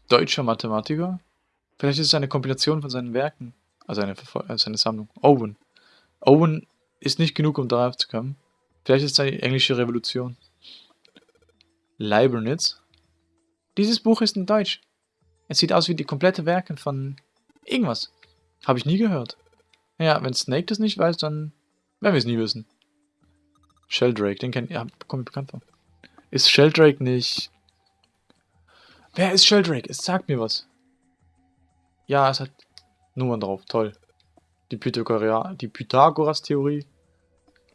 deutscher Mathematiker? Vielleicht ist es eine Kombination von seinen Werken. Also eine, also eine Sammlung. Owen. Owen ist nicht genug, um darauf zu kommen. Vielleicht ist es eine englische Revolution. Leibniz. Dieses Buch ist in Deutsch. Es sieht aus wie die komplette Werke von irgendwas. Habe ich nie gehört. Ja, wenn Snake das nicht weiß, dann werden wir es nie wissen. Sheldrake, den kennt ihr, ja, kommt bekannt vor. Ist Sheldrake nicht... Wer ist Sheldrake? Es sagt mir was. Ja, es hat Nummern drauf, toll. Die, Pythagora die Pythagoras-Theorie,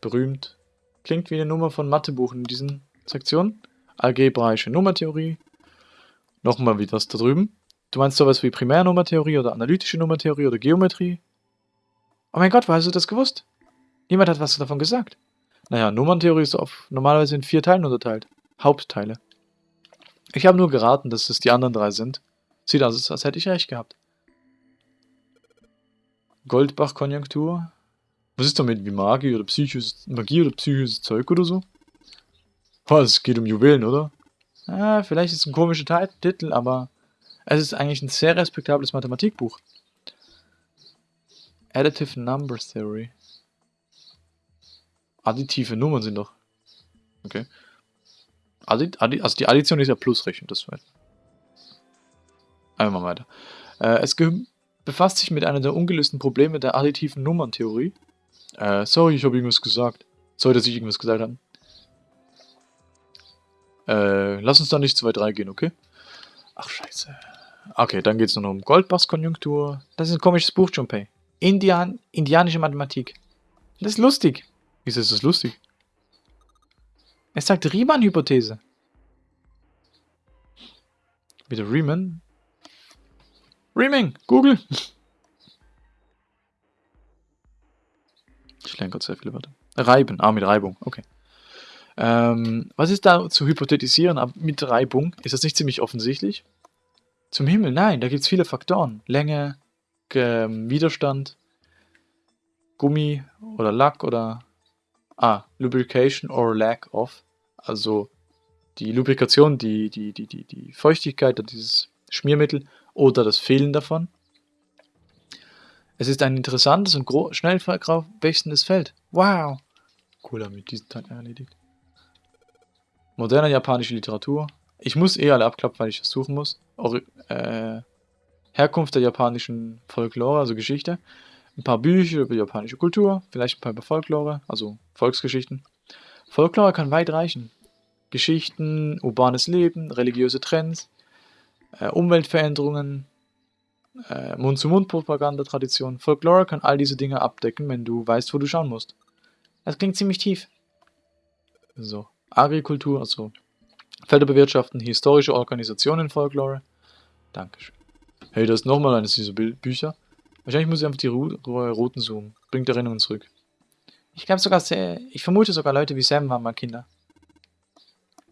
berühmt. Klingt wie eine Nummer von Mathebuchen in diesen Sektionen. Algebraische Nummertheorie. Nochmal wie das da drüben. Du meinst sowas wie Primärnummertheorie oder analytische Nummertheorie oder Geometrie? Oh mein Gott, wo hast du das gewusst? Niemand hat was davon gesagt. Naja, Nummerntheorie ist auf, normalerweise in vier Teilen unterteilt. Hauptteile. Ich habe nur geraten, dass es die anderen drei sind. Sieht aus, als hätte ich recht gehabt. Goldbach-Konjunktur. Was ist damit wie Magie oder psychisches, Magie oder psychisches Zeug oder so? Was, es geht um Juwelen, oder? Ah, vielleicht ist es ein komischer Titel, aber es ist eigentlich ein sehr respektables Mathematikbuch. Additive Number Theory. Additive Nummern sind doch. Okay. Addi Addi also die Addition ist ja Plusrechnung, das weiß Einmal weiter. Äh, es befasst sich mit einer der ungelösten Probleme der additiven Nummerntheorie. Äh, sorry, ich habe irgendwas gesagt. Sorry, dass ich irgendwas gesagt habe. Äh, lass uns da nicht zu weit reingehen, okay? Ach, scheiße. Okay, dann geht es nur noch um Goldbachs-Konjunktur. Das ist ein komisches Buch, Junpei. Indian, indianische Mathematik. Das ist lustig. Wieso ist das lustig? Es sagt Riemann-Hypothese. Wieder Riemann? Riemann, Google. Ich lerne gerade sehr viele Wörter. Reiben, ah, mit Reibung, okay. Ähm, was ist da zu hypothetisieren mit Reibung? Ist das nicht ziemlich offensichtlich? Zum Himmel, nein, da gibt es viele Faktoren. Länge, ähm, Widerstand, Gummi oder Lack oder... Ah, Lubrication or lack of. Also die Lubrikation, die, die, die, die, die Feuchtigkeit, dieses Schmiermittel oder das Fehlen davon. Es ist ein interessantes und schnell wechselndes Feld. Wow! Cool, haben wir diesen Teil erledigt. Moderne japanische Literatur. Ich muss eh alle abklappen, weil ich das suchen muss. Or äh, Herkunft der japanischen Folklore, also Geschichte. Ein paar Bücher über japanische Kultur, vielleicht ein paar über Folklore, also Volksgeschichten. Folklore kann weit reichen. Geschichten, urbanes Leben, religiöse Trends, äh, Umweltveränderungen, äh, Mund-zu-Mund-Propaganda-Tradition. Folklore kann all diese Dinge abdecken, wenn du weißt, wo du schauen musst. Das klingt ziemlich tief. So, Agrikultur, also Felder bewirtschaften, historische Organisationen Folklore. Dankeschön. Hey, da ist nochmal eines dieser Bü Bücher. Wahrscheinlich muss ich einfach die Ru Routen zoomen. Bringt Erinnerungen zurück. Ich glaube sogar, sehr, ich vermute sogar Leute wie Sam waren mal Kinder.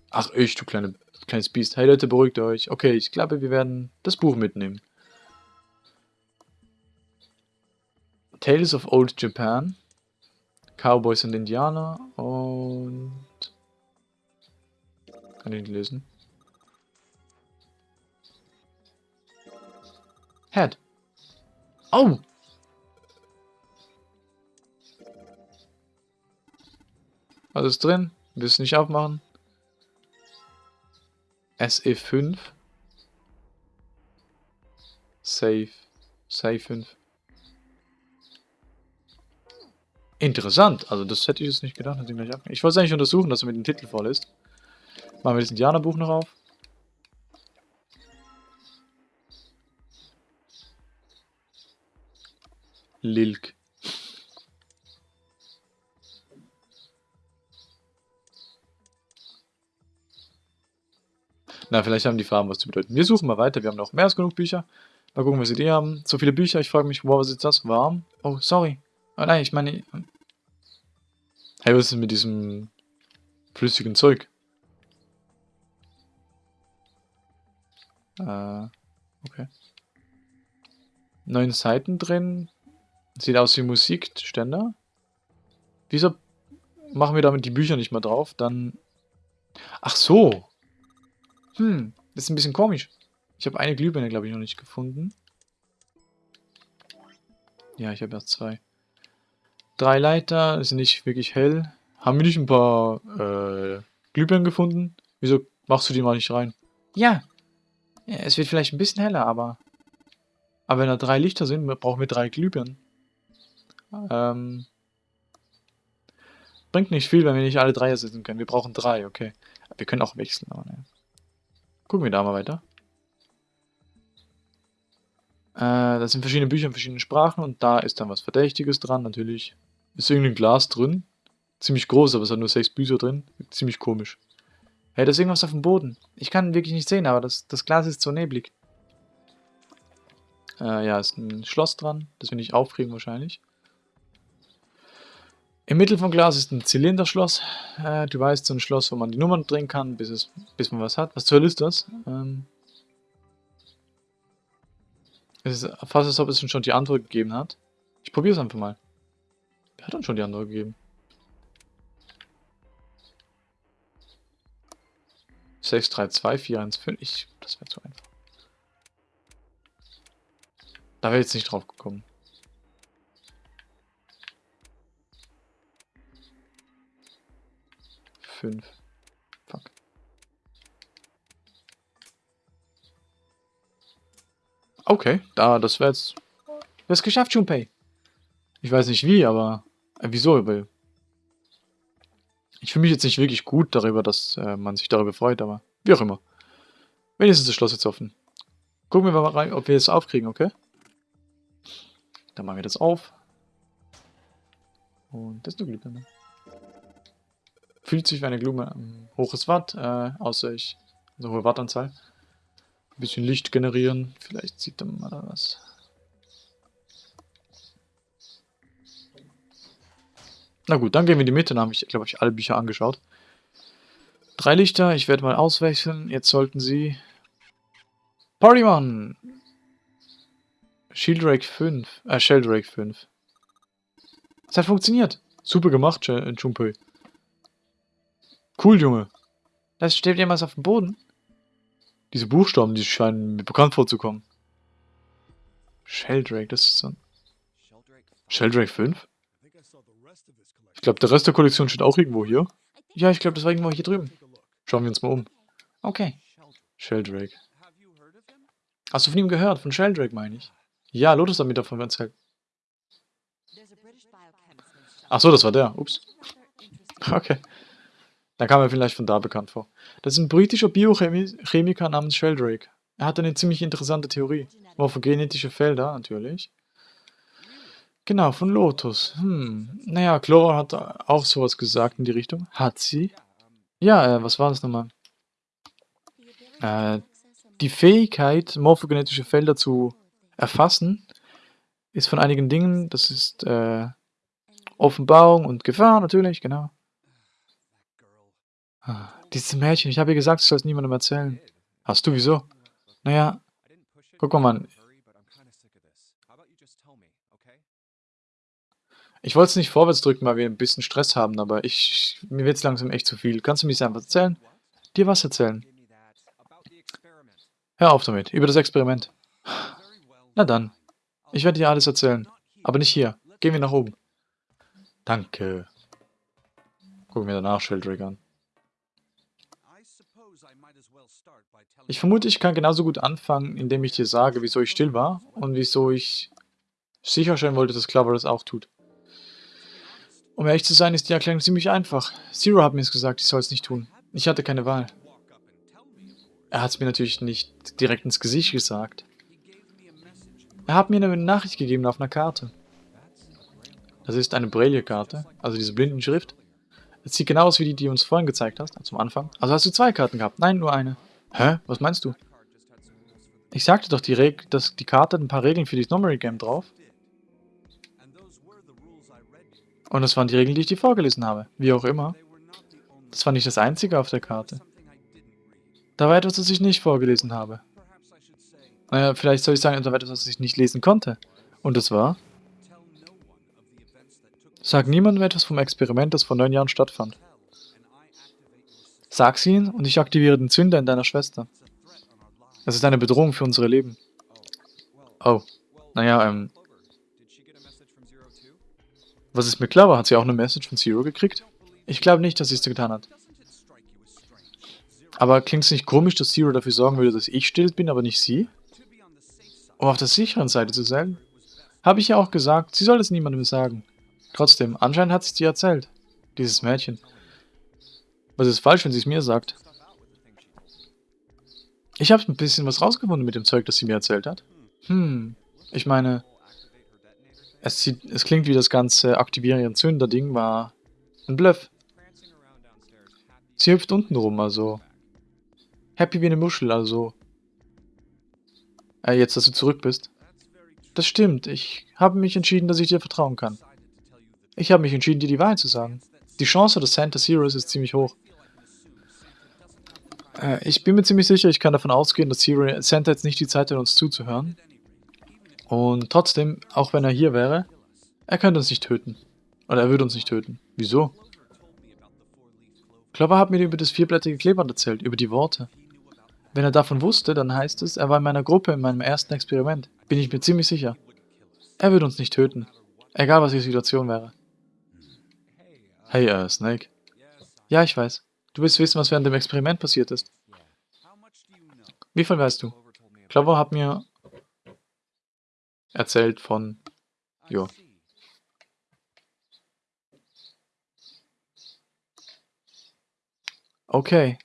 Ach, ich, du kleine, kleines Biest. Hey Leute, beruhigt euch. Okay, ich glaube, wir werden das Buch mitnehmen. Tales of Old Japan. Cowboys und Indianer. Und... Kann ich nicht lesen. Head. Oh! Ist drin? Willst nicht aufmachen? SE5. Save. Save 5. Interessant. Also das hätte ich jetzt nicht gedacht. Ich wollte es eigentlich untersuchen, dass er mit dem Titel voll ist. Machen wir das Indianerbuch noch auf. Lilk. Na, vielleicht haben die Farben was zu bedeuten. Wir suchen mal weiter. Wir haben noch mehr als genug Bücher. Mal gucken, was sie die haben. So viele Bücher. Ich frage mich, wow, was ist das? Warm? Oh, sorry. Oh nein, ich meine... Hey, was ist mit diesem flüssigen Zeug? Äh, okay. Neun Seiten drin. Sieht aus wie Musikständer. Wieso machen wir damit die Bücher nicht mehr drauf? Dann... Ach so. Hm, das ist ein bisschen komisch. Ich habe eine Glühbirne, glaube ich, noch nicht gefunden. Ja, ich habe erst zwei. Drei Leiter, sind nicht wirklich hell. Haben wir nicht ein paar äh, Glühbirnen gefunden? Wieso machst du die mal nicht rein? Ja. ja. Es wird vielleicht ein bisschen heller, aber... Aber wenn da drei Lichter sind, brauchen wir drei Glühbirnen. Ähm... Bringt nicht viel, wenn wir nicht alle drei ersetzen können. Wir brauchen drei, okay. Wir können auch wechseln, aber ne. Gucken wir da mal weiter. Äh, da sind verschiedene Bücher in verschiedenen Sprachen und da ist dann was Verdächtiges dran, natürlich. Ist irgendein Glas drin. Ziemlich groß, aber es hat nur sechs Bücher drin. Ziemlich komisch. Hey, da ist irgendwas auf dem Boden. Ich kann wirklich nicht sehen, aber das, das Glas ist so neblig. Äh, ja, ist ein Schloss dran. Das will ich aufkriegen wahrscheinlich. Im Mittel vom Glas ist ein Zylinderschloss. Äh, du weißt, so ein Schloss, wo man die Nummern drehen kann, bis, es, bis man was hat. Was zur Hölle ist das? Ähm, es ist fast, als ob es schon die Antwort gegeben hat. Ich probiere es einfach mal. Wer hat uns schon die Antwort gegeben? 6, 3, 2, 4, 1, 5. Ich, das wäre zu einfach. Da wäre jetzt nicht drauf gekommen. 5. Fuck. Okay, da, das wäre jetzt... Geschafft, Junpei. Ich weiß nicht wie, aber... Äh, wieso? Weil... Ich fühle mich jetzt nicht wirklich gut darüber, dass äh, man sich darüber freut, aber wie auch immer. Wenigstens das Schloss jetzt offen. Gucken wir mal rein, ob wir es aufkriegen, okay? Dann machen wir das auf. Und das ist eine Glühbirne. Fühlt sich wie eine Blume. Ähm, hohes Watt, äh, außer ich... Also hohe Wattanzahl. Ein bisschen Licht generieren. Vielleicht sieht man mal da was. Na gut, dann gehen wir in die Mitte. Dann habe ich, glaube ich, alle Bücher angeschaut. Drei Lichter. Ich werde mal auswechseln. Jetzt sollten sie... Partymon! Shieldrake 5. Äh, Sheldrake 5. Es hat funktioniert. Super gemacht, äh, Junpei. Cool, Junge. Das steht jemals auf dem Boden. Diese Buchstaben, die scheinen mir bekannt vorzukommen. Sheldrake, das ist so ein... Sheldrake 5? Ich glaube, der Rest der Kollektion steht auch irgendwo hier. Ja, ich glaube, das war irgendwo hier drüben. Schauen wir uns mal um. Okay. Sheldrake. Hast du von ihm gehört? Von Sheldrake, meine ich. Ja, Lotus hat mir davon erzählt. Ach so, das war der. Ups. (laughs) Okay. Dann kam er vielleicht von da bekannt vor. Das ist ein britischer Biochemiker namens Sheldrake. Er hat eine ziemlich interessante Theorie. Morphogenetische Felder, natürlich. Genau, von Lotus. Hm. Naja, Chlora hat auch sowas gesagt in die Richtung. Hat sie? Ja, äh, was war das nochmal? Äh, die Fähigkeit, morphogenetische Felder zu erfassen, ist von einigen Dingen, das ist äh, Offenbarung und Gefahr natürlich, genau. Ah, dieses Mädchen, ich habe ihr gesagt, ich soll es niemandem erzählen. Hast du, wieso? Naja, guck mal, Mann. Ich wollte es nicht vorwärts drücken, weil wir ein bisschen Stress haben, aber ich, mir wird es langsam echt zu viel. Kannst du mir das einfach erzählen? Dir was erzählen? Hör auf damit, über das Experiment. Na dann, ich werde dir alles erzählen, aber nicht hier. Gehen wir nach oben. Danke. Gucken wir danach Sheldrake an. Ich vermute, ich kann genauso gut anfangen, indem ich dir sage, wieso ich still war und wieso ich sicherstellen wollte, dass Clover das auch tut. Um ehrlich zu sein, ist die Erklärung ziemlich einfach. Zero hat mir es gesagt, ich soll es nicht tun. Ich hatte keine Wahl. Er hat es mir natürlich nicht direkt ins Gesicht gesagt. Er hat mir eine Nachricht gegeben auf einer Karte. Das ist eine Braille-Karte, also diese Blindenschrift. Es sieht genau aus wie die, die du uns vorhin gezeigt hast, zum Anfang. Also hast du zwei Karten gehabt? Nein, nur eine. Hä? Was meinst du? Ich sagte doch, die, Reg dass die Karte hat ein paar Regeln für das Memory Game drauf. Und das waren die Regeln, die ich dir vorgelesen habe. Wie auch immer. Das war nicht das einzige auf der Karte. Da war etwas, das ich nicht vorgelesen habe. Naja, vielleicht soll ich sagen, da war etwas, das ich nicht lesen konnte. Und das war... Sag niemandem etwas vom Experiment, das vor neun Jahren stattfand. Sag's ihnen und ich aktiviere den Zünder in deiner Schwester. Es ist eine Bedrohung für unsere Leben. Oh. Naja, ähm... Was ist mit Clover? Hat sie auch eine Message von Zero gekriegt? Ich glaube nicht, dass sie es getan hat. Aber klingt es nicht komisch, dass Zero dafür sorgen würde, dass ich still bin, aber nicht sie? Um auf der sicheren Seite zu sein? Habe ich ja auch gesagt, sie soll es niemandem sagen. Trotzdem, anscheinend hat sie es dir erzählt. Dieses Mädchen. Was ist falsch, wenn sie es mir sagt? Ich habe ein bisschen was rausgefunden mit dem Zeug, das sie mir erzählt hat. Hm, ich meine, es, sieht, es klingt wie das ganze Aktivieren ihren Zünder-Ding war ein Bluff. Sie hüpft unten rum, also happy wie eine Muschel, also äh, jetzt, dass du zurück bist. Das stimmt, ich habe mich entschieden, dass ich dir vertrauen kann. Ich habe mich entschieden, dir die Wahrheit zu sagen. Die Chance, dass Santa Zero ist, ist ziemlich hoch. Äh, ich bin mir ziemlich sicher, ich kann davon ausgehen, dass Zero, Santa jetzt nicht die Zeit hat, uns zuzuhören. Und trotzdem, auch wenn er hier wäre, er könnte uns nicht töten. Oder er würde uns nicht töten. Wieso? Clover hat mir über das vierblättrige Kleeband erzählt, über die Worte. Wenn er davon wusste, dann heißt es, er war in meiner Gruppe in meinem ersten Experiment. Bin ich mir ziemlich sicher. Er würde uns nicht töten. Egal, was die Situation wäre. Hey, äh, Snake. Ja, ich weiß. Du willst wissen, was während dem Experiment passiert ist. Wie viel weißt du? Clover hat mir erzählt von... Jo. Okay.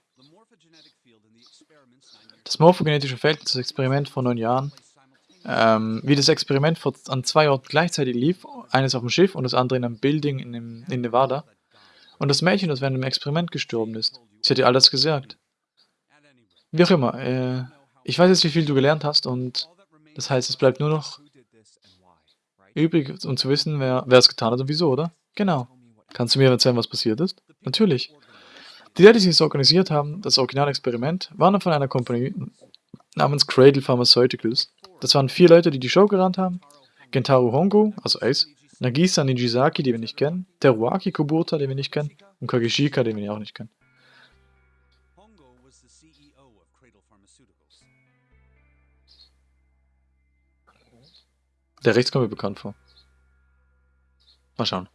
Das morphogenetische Feld, das Experiment vor neun Jahren, ähm, wie das Experiment an zwei Orten gleichzeitig lief, eines auf dem Schiff und das andere in einem Building in, dem, in Nevada. Und das Mädchen, das während dem Experiment gestorben ist. Sie hat dir alles gesagt. Wie auch immer, äh, ich weiß jetzt, wie viel du gelernt hast und das heißt, es bleibt nur noch übrig, um zu wissen, wer, wer es getan hat und wieso, oder? Genau. Kannst du mir erzählen, was passiert ist? Natürlich. Die Leute, die es organisiert haben, das Originalexperiment, waren von einer Kompanie namens Cradle Pharmaceuticals. Das waren vier Leute, die die Show gerannt haben. Gentaro Hongo, also Ace, Nagisa Nijizaki, den wir nicht kennen, Teruaki Kubota, den wir nicht kennen, und Kageshika, den wir auch nicht kennen. Der rechts kommt mir bekannt vor. Mal schauen.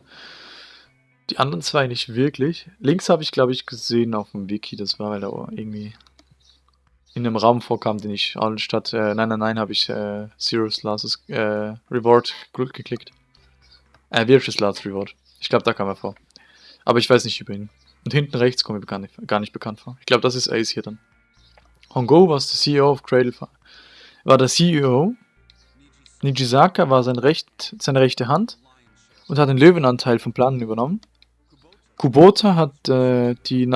Die anderen zwei nicht wirklich. Links habe ich, glaube ich, gesehen auf dem Wiki. Das war, weil er irgendwie in einem Raum vorkam, den ich anstatt äh, nein, nein, nein, habe ich äh, Zero's Last äh, Reward geklickt. Äh, Virtuous Last Reward. Ich glaube, da kam er vor. Aber ich weiß nicht über ihn. Und hinten rechts kommt mir gar nicht, gar nicht bekannt vor. Ich glaube, das ist Ace hier dann. Hongo war der CEO of Cradle. War der CEO. Nijisaka war sein Recht, seine rechte Hand und hat den Löwenanteil vom Planen übernommen. Kubota hat äh, die,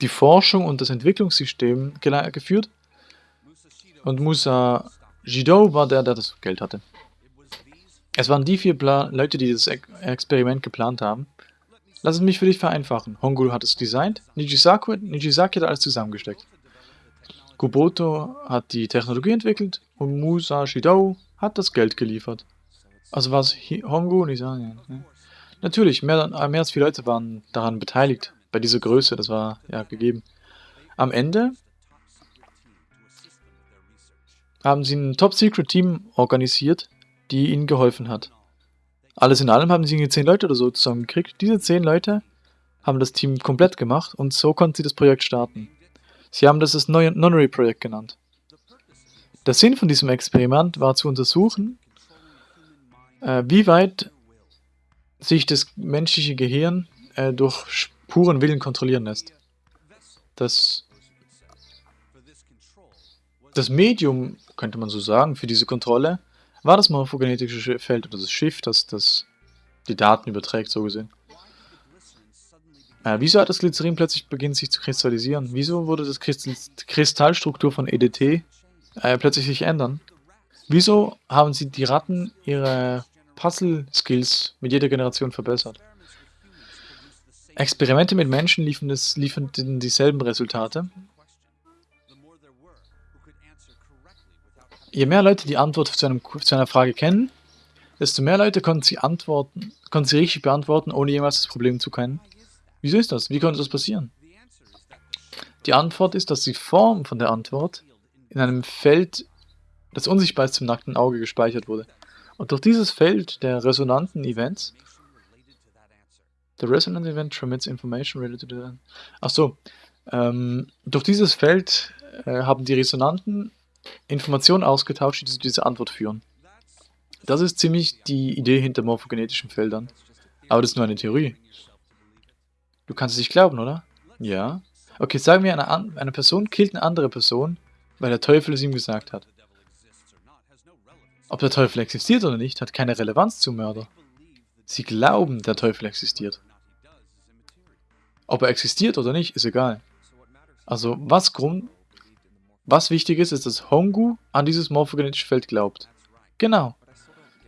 die Forschung und das Entwicklungssystem geführt. Und Musa Jido war der, der das Geld hatte. Es waren die vier Pla Leute, die das Experiment geplant haben. Lass es mich für dich vereinfachen. Hongul hat es designt, Nijisaki, Nijisaki hat alles zusammengesteckt. Kuboto hat die Technologie entwickelt und Musa Shidou hat das Geld geliefert. Also war es Hongo und Isania. Ne? Natürlich, mehr, mehr als vier Leute waren daran beteiligt, bei dieser Größe, das war ja gegeben. Am Ende haben sie ein Top-Secret-Team organisiert, die ihnen geholfen hat. Alles in allem haben sie zehn Leute oder so zusammengekriegt. Diese zehn Leute haben das Team komplett gemacht und so konnten sie das Projekt starten. Sie haben das das Nonary-Projekt genannt. Der Sinn von diesem Experiment war zu untersuchen, äh, wie weit sich das menschliche Gehirn äh, durch puren Willen kontrollieren lässt. Das, das Medium, könnte man so sagen, für diese Kontrolle war das morphogenetische Feld oder das Schiff, das, das die Daten überträgt, so gesehen. Äh, wieso hat das Glycerin plötzlich beginnt sich zu kristallisieren? Wieso wurde das Kristall Kristallstruktur von EDT äh, plötzlich sich ändern? Wieso haben sie die Ratten ihre Puzzle-Skills mit jeder Generation verbessert? Experimente mit Menschen liefern, es, liefern dieselben Resultate. Je mehr Leute die Antwort zu, einem, zu einer Frage kennen, desto mehr Leute konnten sie antworten, konnten sie richtig beantworten, ohne jemals das Problem zu kennen. Wieso ist das? Wie konnte das passieren? Die Antwort ist, dass die Form von der Antwort in einem Feld, das unsichtbar ist zum nackten Auge, gespeichert wurde. Und durch dieses Feld der resonanten Events, the resonant event transmits information related to the... Achso, ähm, durch dieses Feld äh, haben die Resonanten Informationen ausgetauscht, die zu dieser Antwort führen. Das ist ziemlich die Idee hinter morphogenetischen Feldern. Aber das ist nur eine Theorie. Du kannst es nicht glauben, oder? Ja. Okay, sagen wir, eine, eine Person killt eine andere Person, weil der Teufel es ihm gesagt hat. Ob der Teufel existiert oder nicht, hat keine Relevanz zum Mörder. Sie glauben, der Teufel existiert. Ob er existiert oder nicht, ist egal. Also, was Grund, was wichtig ist, ist, dass Hongu an dieses morphogenetische Feld glaubt. Genau.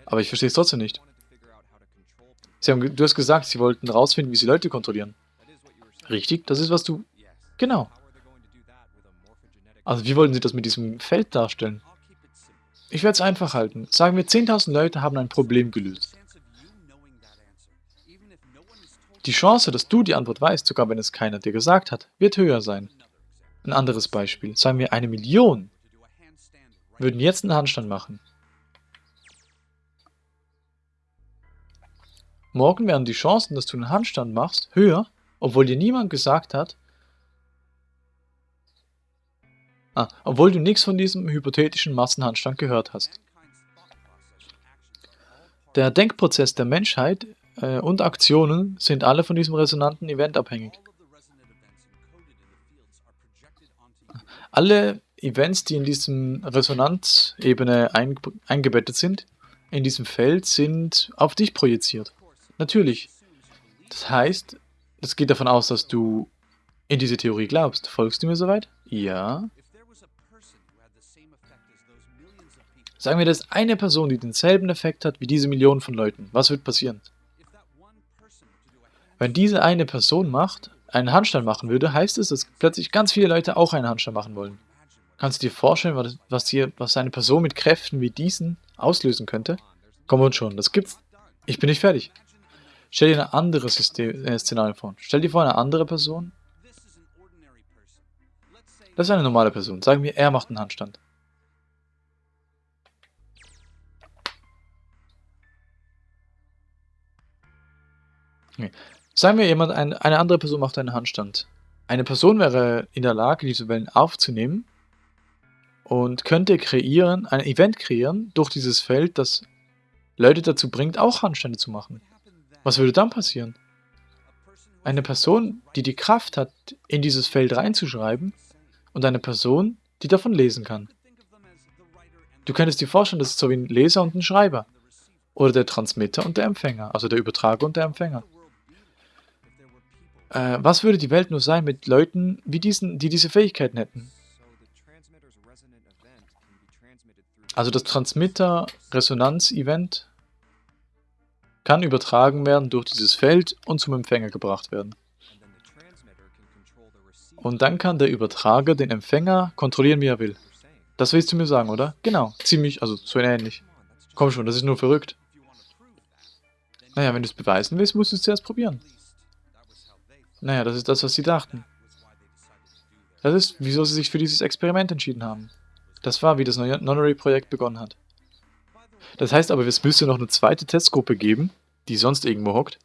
Aber ich verstehe es trotzdem nicht. Haben, du hast gesagt, sie wollten herausfinden, wie sie Leute kontrollieren. Richtig, das ist, was du... Genau. Also wie wollen Sie das mit diesem Feld darstellen? Ich werde es einfach halten. Sagen wir, 10.000 Leute haben ein Problem gelöst. Die Chance, dass du die Antwort weißt, sogar wenn es keiner dir gesagt hat, wird höher sein. Ein anderes Beispiel. Sagen wir, eine Million würden jetzt einen Handstand machen. Morgen wären die Chancen, dass du einen Handstand machst, höher, obwohl dir niemand gesagt hat, ah, obwohl du nichts von diesem hypothetischen Massenhandstand gehört hast. Der Denkprozess der Menschheit äh, und Aktionen sind alle von diesem resonanten Event abhängig. Alle Events, die in diesem Resonanzebene ein, eingebettet sind, in diesem Feld, sind auf dich projiziert. Natürlich. Das heißt, es geht davon aus, dass du in diese Theorie glaubst. Folgst du mir soweit? Ja. Sagen wir, dass eine Person, die denselben Effekt hat wie diese Millionen von Leuten. Was wird passieren? Wenn diese eine Person macht, einen Handstand machen würde, heißt es, dass plötzlich ganz viele Leute auch einen Handstand machen wollen. Kannst du dir vorstellen, was, hier, was eine Person mit Kräften wie diesen auslösen könnte? Komm und schon, das gibt's. Ich bin nicht fertig. Stell dir ein anderes System, äh, Szenario vor. Stell dir vor, eine andere Person. Das ist eine normale Person. Sagen wir, er macht einen Handstand. Okay. Sagen wir, jemand, ein, eine andere Person macht einen Handstand. Eine Person wäre in der Lage, diese Wellen aufzunehmen und könnte kreieren, ein Event kreieren durch dieses Feld, das Leute dazu bringt, auch Handstände zu machen. Was würde dann passieren? Eine Person, die die Kraft hat, in dieses Feld reinzuschreiben und eine Person, die davon lesen kann. Du könntest dir vorstellen, das ist so wie ein Leser und ein Schreiber. Oder der Transmitter und der Empfänger, also der Übertrager und der Empfänger. Äh, was würde die Welt nur sein mit Leuten, wie diesen, die diese Fähigkeiten hätten? Also das Transmitter-Resonanz-Event kann übertragen werden durch dieses Feld und zum Empfänger gebracht werden. Und dann kann der Übertrager den Empfänger kontrollieren, wie er will. Das willst du mir sagen, oder? Genau, ziemlich, also so ähnlich. Komm schon, das ist nur verrückt. Naja, wenn du es beweisen willst, musst du es zuerst probieren. Naja, das ist das, was sie dachten. Das ist, wieso sie sich für dieses Experiment entschieden haben. Das war, wie das Nonary-Projekt begonnen hat. Das heißt aber, es müsste noch eine zweite Testgruppe geben, die sonst irgendwo hockt.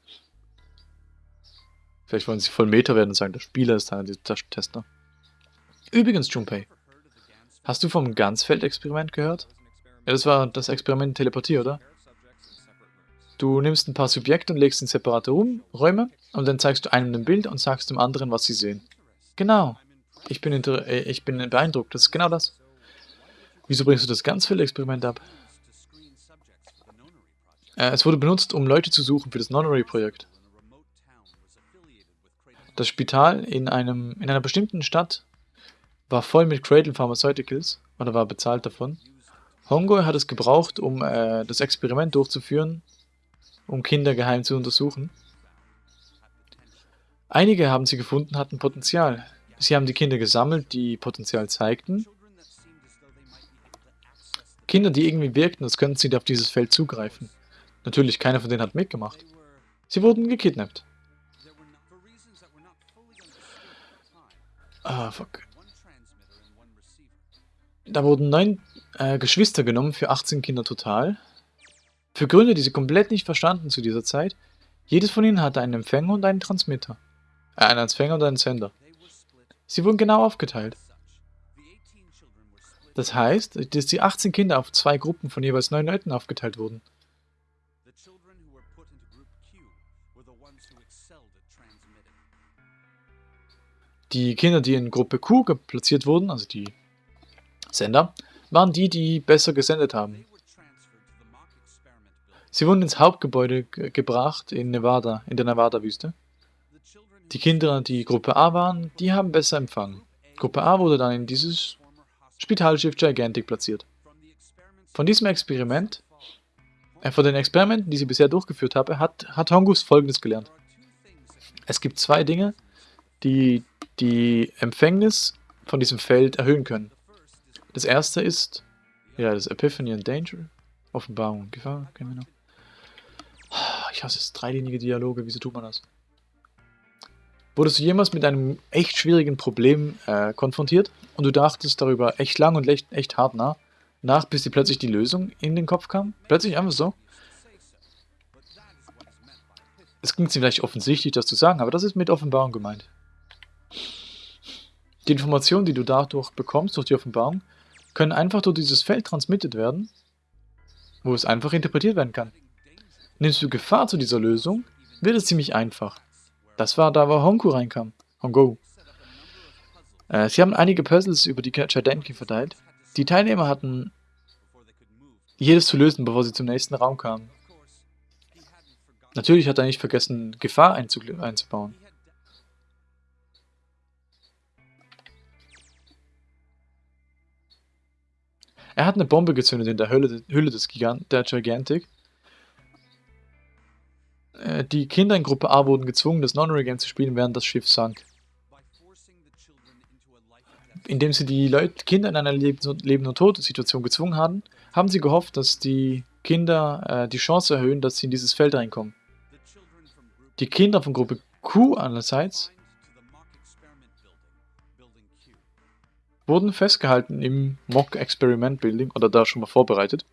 Vielleicht wollen sie voll Meter werden und sagen, der Spieler ist einer dieser Tester. Übrigens, Junpei, hast du vom Ganzfeld-Experiment gehört? Ja, das war das Experiment Teleportier, oder? Du nimmst ein paar Subjekte und legst in separate Räume und dann zeigst du einem ein Bild und sagst dem anderen, was sie sehen. Genau. Ich bin, äh, ich bin beeindruckt. Das ist genau das. Wieso bringst du das Ganzfeld-Experiment ab? Äh, es wurde benutzt, um Leute zu suchen für das Nonary-Projekt. Das Spital in, einem, in einer bestimmten Stadt war voll mit Cradle Pharmaceuticals oder war bezahlt davon. Hongo hat es gebraucht, um äh, das Experiment durchzuführen, um Kinder geheim zu untersuchen. Einige haben sie gefunden, hatten Potenzial. Sie haben die Kinder gesammelt, die Potenzial zeigten. Kinder, die irgendwie wirkten, als könnten sie auf dieses Feld zugreifen. Natürlich, keiner von denen hat mitgemacht. Sie wurden gekidnappt. Ah, fuck. Da wurden neun äh, Geschwister genommen für 18 Kinder total. Für Gründe, die sie komplett nicht verstanden zu dieser Zeit. Jedes von ihnen hatte einen Empfänger und einen Transmitter. Äh, einen Empfänger und einen Sender. Sie wurden genau aufgeteilt. Das heißt, dass die 18 Kinder auf zwei Gruppen von jeweils neun Leuten aufgeteilt wurden. Die Kinder, die in Gruppe Q platziert wurden, also die Sender, waren die, die besser gesendet haben. Sie wurden ins Hauptgebäude gebracht in Nevada, in der Nevada-Wüste. Die Kinder, die Gruppe A waren, die haben besser empfangen. Gruppe A wurde dann in dieses Spitalschiff Gigantic platziert. Von diesem Experiment, äh, von den Experimenten, die sie bisher durchgeführt habe, hat, hat Hongus folgendes gelernt. Es gibt zwei Dinge, die die Empfängnis von diesem Feld erhöhen können. Das erste ist, ja, das Epiphany and Danger, Offenbarung, Gefahr, kennen wir noch. Ich hasse es, dreilinige Dialoge, wieso tut man das? Wurdest du jemals mit einem echt schwierigen Problem äh, konfrontiert und du dachtest darüber echt lang und echt, echt hart nach, nach, bis dir plötzlich die Lösung in den Kopf kam? Plötzlich einfach so? Es klingt vielleicht offensichtlich, das zu sagen, aber das ist mit Offenbarung gemeint. Die Informationen, die du dadurch bekommst, durch die Offenbarung, können einfach durch dieses Feld transmittiert werden, wo es einfach interpretiert werden kann. Nimmst du Gefahr zu dieser Lösung, wird es ziemlich einfach. Das war da, wo Honku reinkam. Hongo. Äh, sie haben einige Puzzles über die Gigantic verteilt. Die Teilnehmer hatten jedes zu lösen, bevor sie zum nächsten Raum kamen. Natürlich hat er nicht vergessen, Gefahr einzubauen. Er hat eine Bombe gezündet in der Hülle, Hülle des Gigant der Gigantic. Äh, die Kinder in Gruppe A wurden gezwungen, das Non-Game zu spielen, während das Schiff sank. Indem sie die Leute, Kinder in einer Leben- und Tod-Situation gezwungen haben, haben sie gehofft, dass die Kinder äh, die Chance erhöhen, dass sie in dieses Feld reinkommen. Die Kinder von Gruppe Q andererseits wurden festgehalten im Mock Experiment Building oder da schon mal vorbereitet.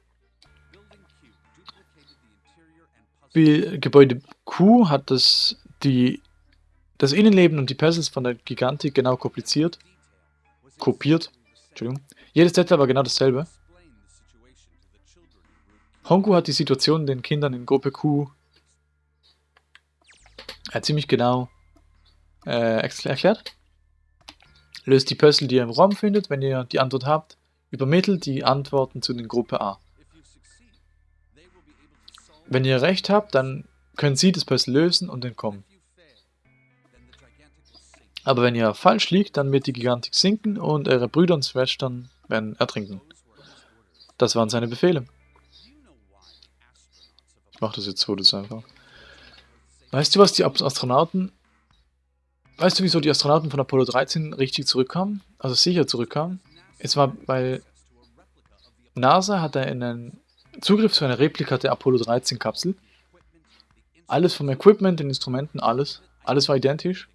Wie Gebäude Q hat das, die, das Innenleben und die Puzzles von der Gigantik genau kompliziert, kopiert. Entschuldigung. Jedes Detail war genau dasselbe. Hongu hat die Situation den Kindern in Gruppe Q äh, ziemlich genau äh, erklärt. Löst die Puzzle, die ihr im Raum findet, wenn ihr die Antwort habt. Übermittelt die Antworten zu den Gruppe A. Wenn ihr recht habt, dann können sie das Puzzle lösen und entkommen. Aber wenn ihr falsch liegt, dann wird die Gigantik sinken und eure Brüder und Schwestern werden ertrinken. Das waren seine Befehle. Ich mach das jetzt so, das einfach. Weißt du, was die Astronauten Weißt du, wieso die Astronauten von Apollo 13 richtig zurückkamen? Also sicher zurückkamen? Es war, weil NASA hatte einen Zugriff zu einer Replika der Apollo 13 Kapsel. Alles vom Equipment, den Instrumenten, alles. Alles war identisch.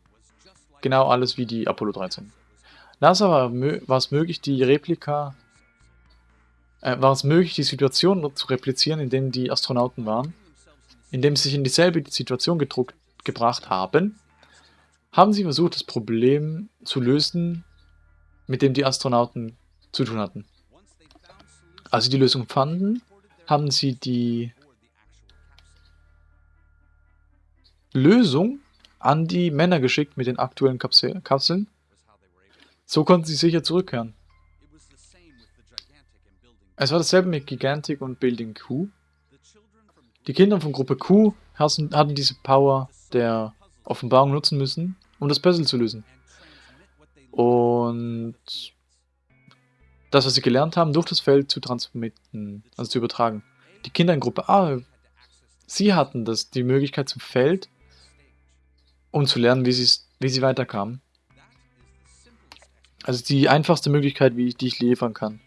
Genau alles wie die Apollo 13. NASA war, war es möglich, die Replika äh, war es möglich, die Situation zu replizieren, in dem die Astronauten waren, indem sie sich in dieselbe Situation gedruckt, gebracht haben, haben sie versucht, das Problem zu lösen, mit dem die Astronauten zu tun hatten. Als sie die Lösung fanden, haben sie die Lösung an die Männer geschickt mit den aktuellen Kapseln. So konnten sie sicher zurückkehren. Es war dasselbe mit Gigantic und Building Q. Die Kinder von Gruppe Q hatten diese Power der Offenbarung nutzen müssen, um das Puzzle zu lösen. Und das, was sie gelernt haben, durch das Feld zu transmitten, also zu übertragen. Die Kinder in Gruppe A, sie hatten das, die Möglichkeit zum Feld, um zu lernen, wie, wie sie weiterkamen. Also die einfachste Möglichkeit, wie ich, die ich liefern kann.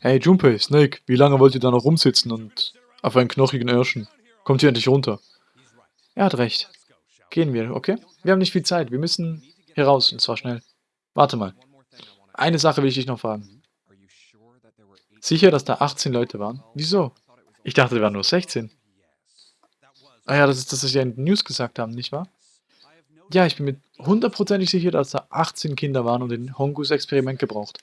Hey Junpei, Snake, wie lange wollt ihr da noch rumsitzen und auf einen knochigen Irschen? Kommt hier endlich runter. Er hat recht. Gehen wir, okay? Wir haben nicht viel Zeit. Wir müssen hier raus, und zwar schnell. Warte mal. Eine Sache will ich dich noch fragen. Sicher, dass da 18 Leute waren? Wieso? Ich dachte, wir waren nur 16. Ah ja, das ist das, was Sie in den News gesagt haben, nicht wahr? Ja, ich bin mir hundertprozentig sicher, dass da 18 Kinder waren und den Hongus Experiment gebraucht.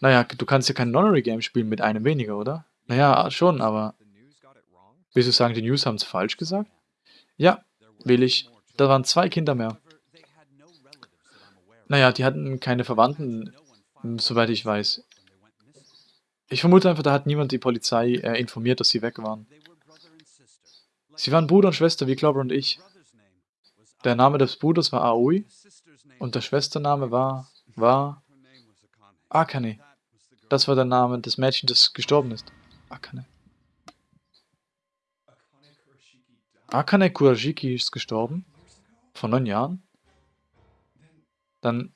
Naja, du kannst ja kein Nonary-Game spielen mit einem weniger, oder? Naja, schon, aber... Willst du sagen, die News haben es falsch gesagt? Ja, will ich. Da waren zwei Kinder mehr. Naja, die hatten keine Verwandten, soweit ich weiß. Ich vermute einfach, da hat niemand die Polizei äh, informiert, dass sie weg waren. Sie waren Bruder und Schwester wie Clover und ich. Der Name des Bruders war Aoi und der Schwestername war, war Akane. Das war der Name des Mädchens, das gestorben ist. Akane. Akane Kurashiki ist gestorben. Vor neun Jahren. Dann,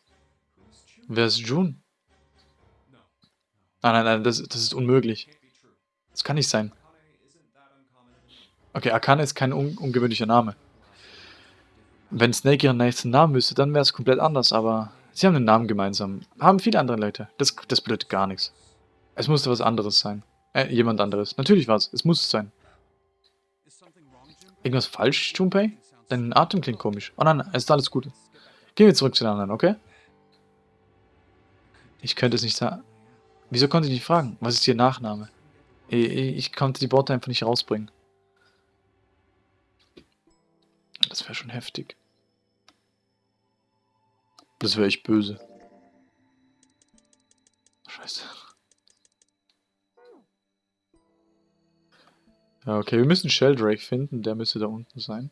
wer ist Jun? Nein, nein, nein, das, das ist unmöglich. Das kann nicht sein. Okay, Akane ist kein un ungewöhnlicher Name. Wenn Snake ihren nächsten Namen wüsste, dann wäre es komplett anders, aber sie haben einen Namen gemeinsam. Haben viele andere Leute. Das, das bedeutet gar nichts. Es musste was anderes sein. Äh, jemand anderes. Natürlich war es. Es muss es sein. Irgendwas falsch, Junpei? Dein Atem klingt komisch. Oh nein, es ist alles gut. Gehen wir zurück zu den anderen, okay? Ich könnte es nicht sagen. Wieso konnte ich nicht fragen? Was ist Ihr Nachname? Ich, ich konnte die Worte einfach nicht rausbringen. Das wäre schon heftig. Das wäre echt böse. Scheiße. Ja, okay, wir müssen Sheldrake finden. Der müsste da unten sein.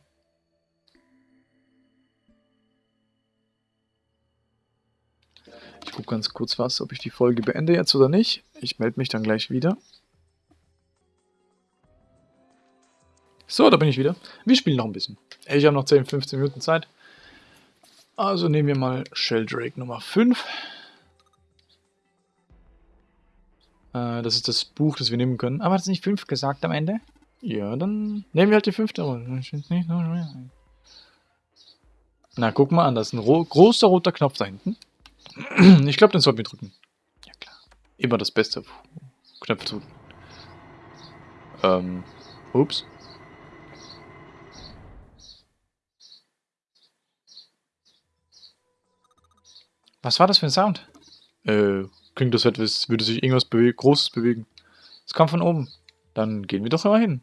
Ich gucke ganz kurz was, ob ich die Folge beende jetzt oder nicht. Ich melde mich dann gleich wieder. So, da bin ich wieder. Wir spielen noch ein bisschen. Ich habe noch 10, 15 Minuten Zeit. Also nehmen wir mal Sheldrake Nummer 5. Äh, das ist das Buch, das wir nehmen können. Aber hat es nicht 5 gesagt am Ende? Ja, dann nehmen wir halt die fünfte Na, guck mal an, da ist ein ro großer roter Knopf da hinten. Ich glaube, den sollten wir drücken. Ja, klar. Immer das Beste. Knöpfe drücken. Ähm, ups. Was war das für ein Sound? Äh, klingt das etwas, würde sich irgendwas bewe Großes bewegen. Es kam von oben. Dann gehen wir doch immer hin.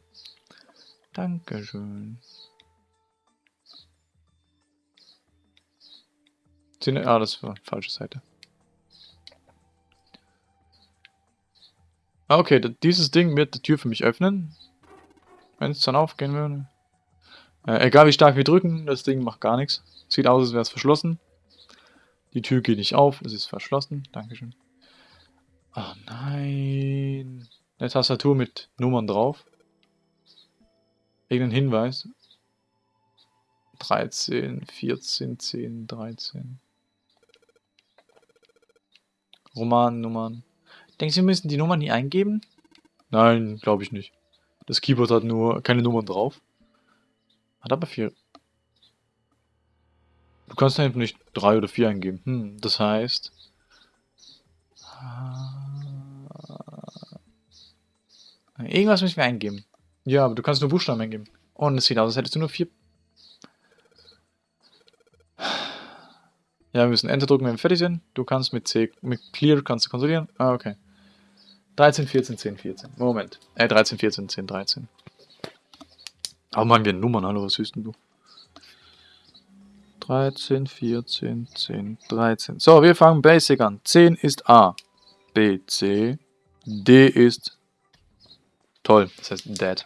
Dankeschön. Ah, das war falsche Seite. Ah, okay, dieses Ding wird die Tür für mich öffnen. Wenn es dann aufgehen würde. Äh, egal wie stark wir drücken, das Ding macht gar nichts. Sieht aus, als wäre es verschlossen. Die Tür geht nicht auf, es ist verschlossen. Dankeschön. Oh nein. Eine Tastatur mit Nummern drauf. Irgendein Hinweis. 13, 14, 10, 13. Romannummern. Denkst du, wir müssen die Nummern hier eingeben? Nein, glaube ich nicht. Das Keyboard hat nur keine Nummern drauf. Hat aber vier. Du kannst hinten nicht drei oder vier eingeben. Hm, das heißt... Irgendwas müssen wir eingeben. Ja, aber du kannst nur Buchstaben eingeben. Und es sieht aus, als hättest du nur vier... Ja, wir müssen Enter drücken, wenn wir fertig sind. Du kannst mit C, mit Clear kannst du konsolidieren. Ah, okay. 13, 14, 10, 14. Moment. Äh, 13, 14, 10, 13. Aber machen wir Nummern, hallo, was hüsten du? 13, 14, 10, 13. So, wir fangen Basic an. 10 ist A. B, C. D ist toll. Das heißt Dead.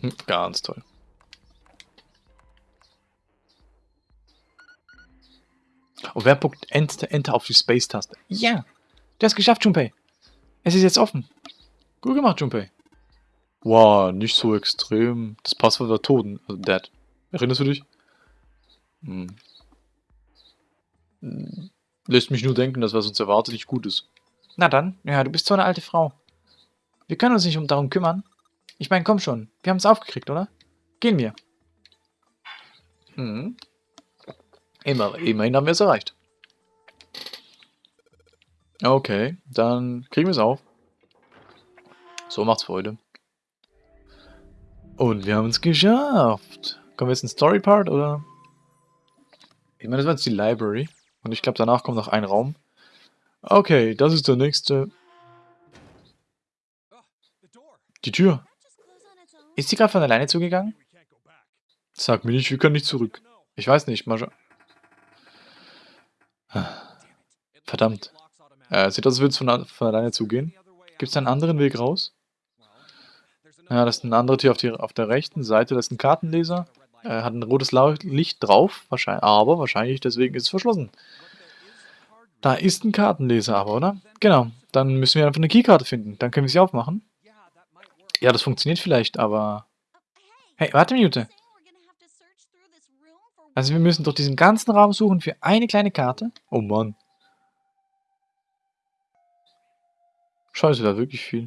Hm, ganz toll. Und wer puckt Enter, Enter auf die Space-Taste? Ja, du hast geschafft, Junpei. Es ist jetzt offen. Gut gemacht, Junpei. Wow, nicht so extrem. Das Passwort war Toten, also Dead. Erinnerst du dich? Hm. Lässt mich nur denken, dass was uns erwartet nicht gut ist. Na dann, ja, du bist so eine alte Frau. Wir können uns nicht um darum kümmern. Ich meine, komm schon. Wir haben es aufgekriegt, oder? Gehen wir. Hm. Immer, immerhin haben wir es erreicht. Okay, dann kriegen wir es auf. So macht's Freude. Und wir haben es geschafft. Kommen wir jetzt in Story Part, oder? Ich meine, das war jetzt die Library. Und ich glaube, danach kommt noch ein Raum. Okay, das ist der nächste. Die Tür. Ist sie gerade von alleine zugegangen? Sag mir nicht, wir können nicht zurück. Ich weiß nicht, mal. Verdammt. Äh, sieht aus, als würde es von, von alleine zugehen. Gibt es einen anderen Weg raus? Ja, das ist eine andere Tür auf, die, auf der rechten Seite. Das ist ein Kartenleser. Äh, hat ein rotes Licht drauf, wahrscheinlich, aber wahrscheinlich deswegen ist es verschlossen. Da ist ein Kartenleser aber, oder? Genau. Dann müssen wir einfach eine Keykarte finden. Dann können wir sie aufmachen. Ja, das funktioniert vielleicht, aber... Hey, warte eine Minute. Also wir müssen durch diesen ganzen Raum suchen für eine kleine Karte? Oh Mann. Scheiße, da wirklich viel.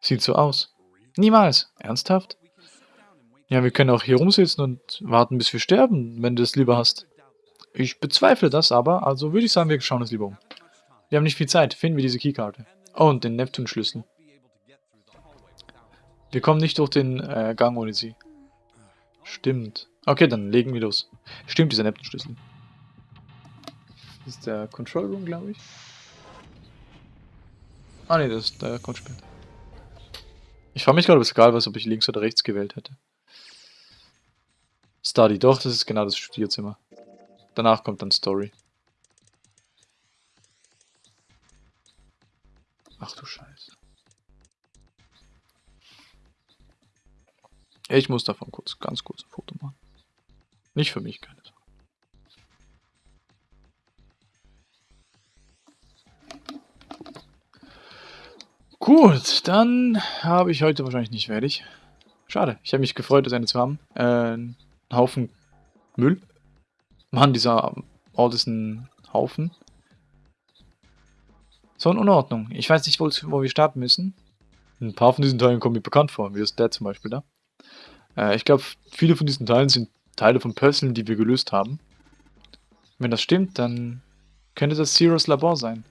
Sieht so aus. Niemals. Ernsthaft? Ja, wir können auch hier rumsitzen und warten, bis wir sterben, wenn du es lieber hast. Ich bezweifle das aber, also würde ich sagen, wir schauen uns lieber um. Wir haben nicht viel Zeit. Finden wir diese Keykarte. Oh, und den Neptun-Schlüssel. Wir kommen nicht durch den äh, Gang ohne sie. Stimmt. Okay, dann legen wir los. Stimmt, dieser Neptun-Schlüssel. Das ist der Control Room, glaube ich. Ah ne, das ist der Control Ich frage mich gerade, ob es egal was, ob ich links oder rechts gewählt hätte. Study, doch, das ist genau das Studierzimmer. Danach kommt dann Story. Ach du Scheiße. Ich muss davon kurz, ganz kurz ein Foto machen. Nicht für mich, keine Sache. Gut, dann habe ich heute wahrscheinlich nicht fertig. Schade, ich habe mich gefreut, das Ende zu haben. Äh, ein Haufen Müll. Mann, dieser Ort ist ein Haufen. So in Unordnung. Ich weiß nicht, wo, wo wir starten müssen. Ein paar von diesen Teilen kommen mir bekannt vor, wie das der zum Beispiel da. Äh, ich glaube, viele von diesen Teilen sind Teile von Puzzlen, die wir gelöst haben. Wenn das stimmt, dann könnte das Zeros Labor sein.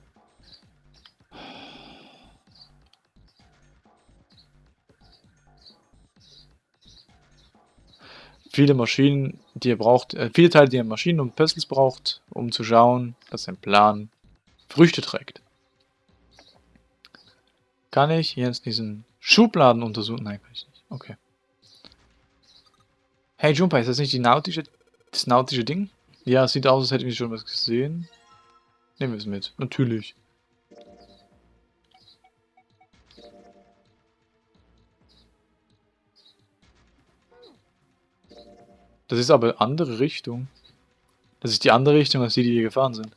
Viele Maschinen, die ihr braucht, äh, viele Teile, die ihr Maschinen und Puzzles braucht, um zu schauen, dass ein Plan Früchte trägt. Kann ich jetzt diesen Schubladen untersuchen? Nein, kann ich nicht. Okay. Hey Junpei, ist das nicht die nautische, das nautische Ding? Ja, sieht aus, als hätten wir schon was gesehen. Nehmen wir es mit. Natürlich. Das ist aber andere Richtung. Das ist die andere Richtung, als die, die hier gefahren sind.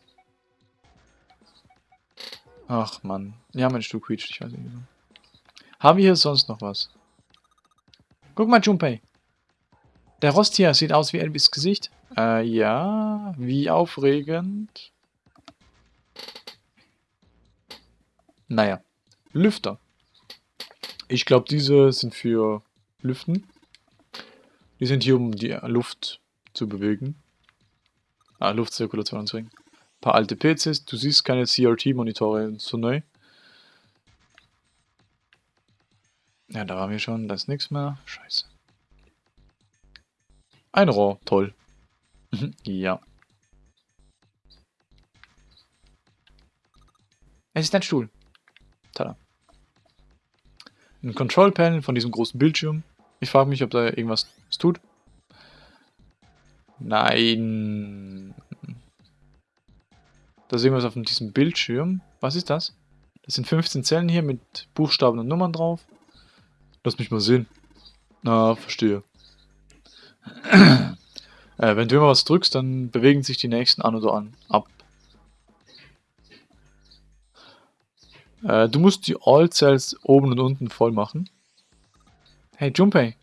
Ach man. Ja, mein Stuhl quietscht, ich weiß nicht. Haben wir hier sonst noch was? Guck mal, Junpei. Der Rost hier sieht aus wie Elvis Gesicht. Äh, ja. Wie aufregend. Naja. Lüfter. Ich glaube, diese sind für Lüften. Die sind hier, um die Luft zu bewegen. Ah, Luftzirkulation anzuregen. Ein paar alte PCs. Du siehst keine CRT-Monitore so neu. Ja, da waren wir schon. Da ist nichts mehr. Scheiße. Ein Rohr, toll. (laughs) Ja. Es ist ein Stuhl. Tada. Ein Control Panel von diesem großen Bildschirm. Ich frage mich, ob da irgendwas tut. Nein. Da sehen wir es auf diesem Bildschirm. Was ist das? Das sind 15 Zellen hier mit Buchstaben und Nummern drauf. Lass mich mal sehen. Na, verstehe (clears throat) äh, wenn du immer was drückst, dann bewegen sich die nächsten an oder an ab. Äh, du musst die All-Cells oben und unten voll machen. Hey Junpei,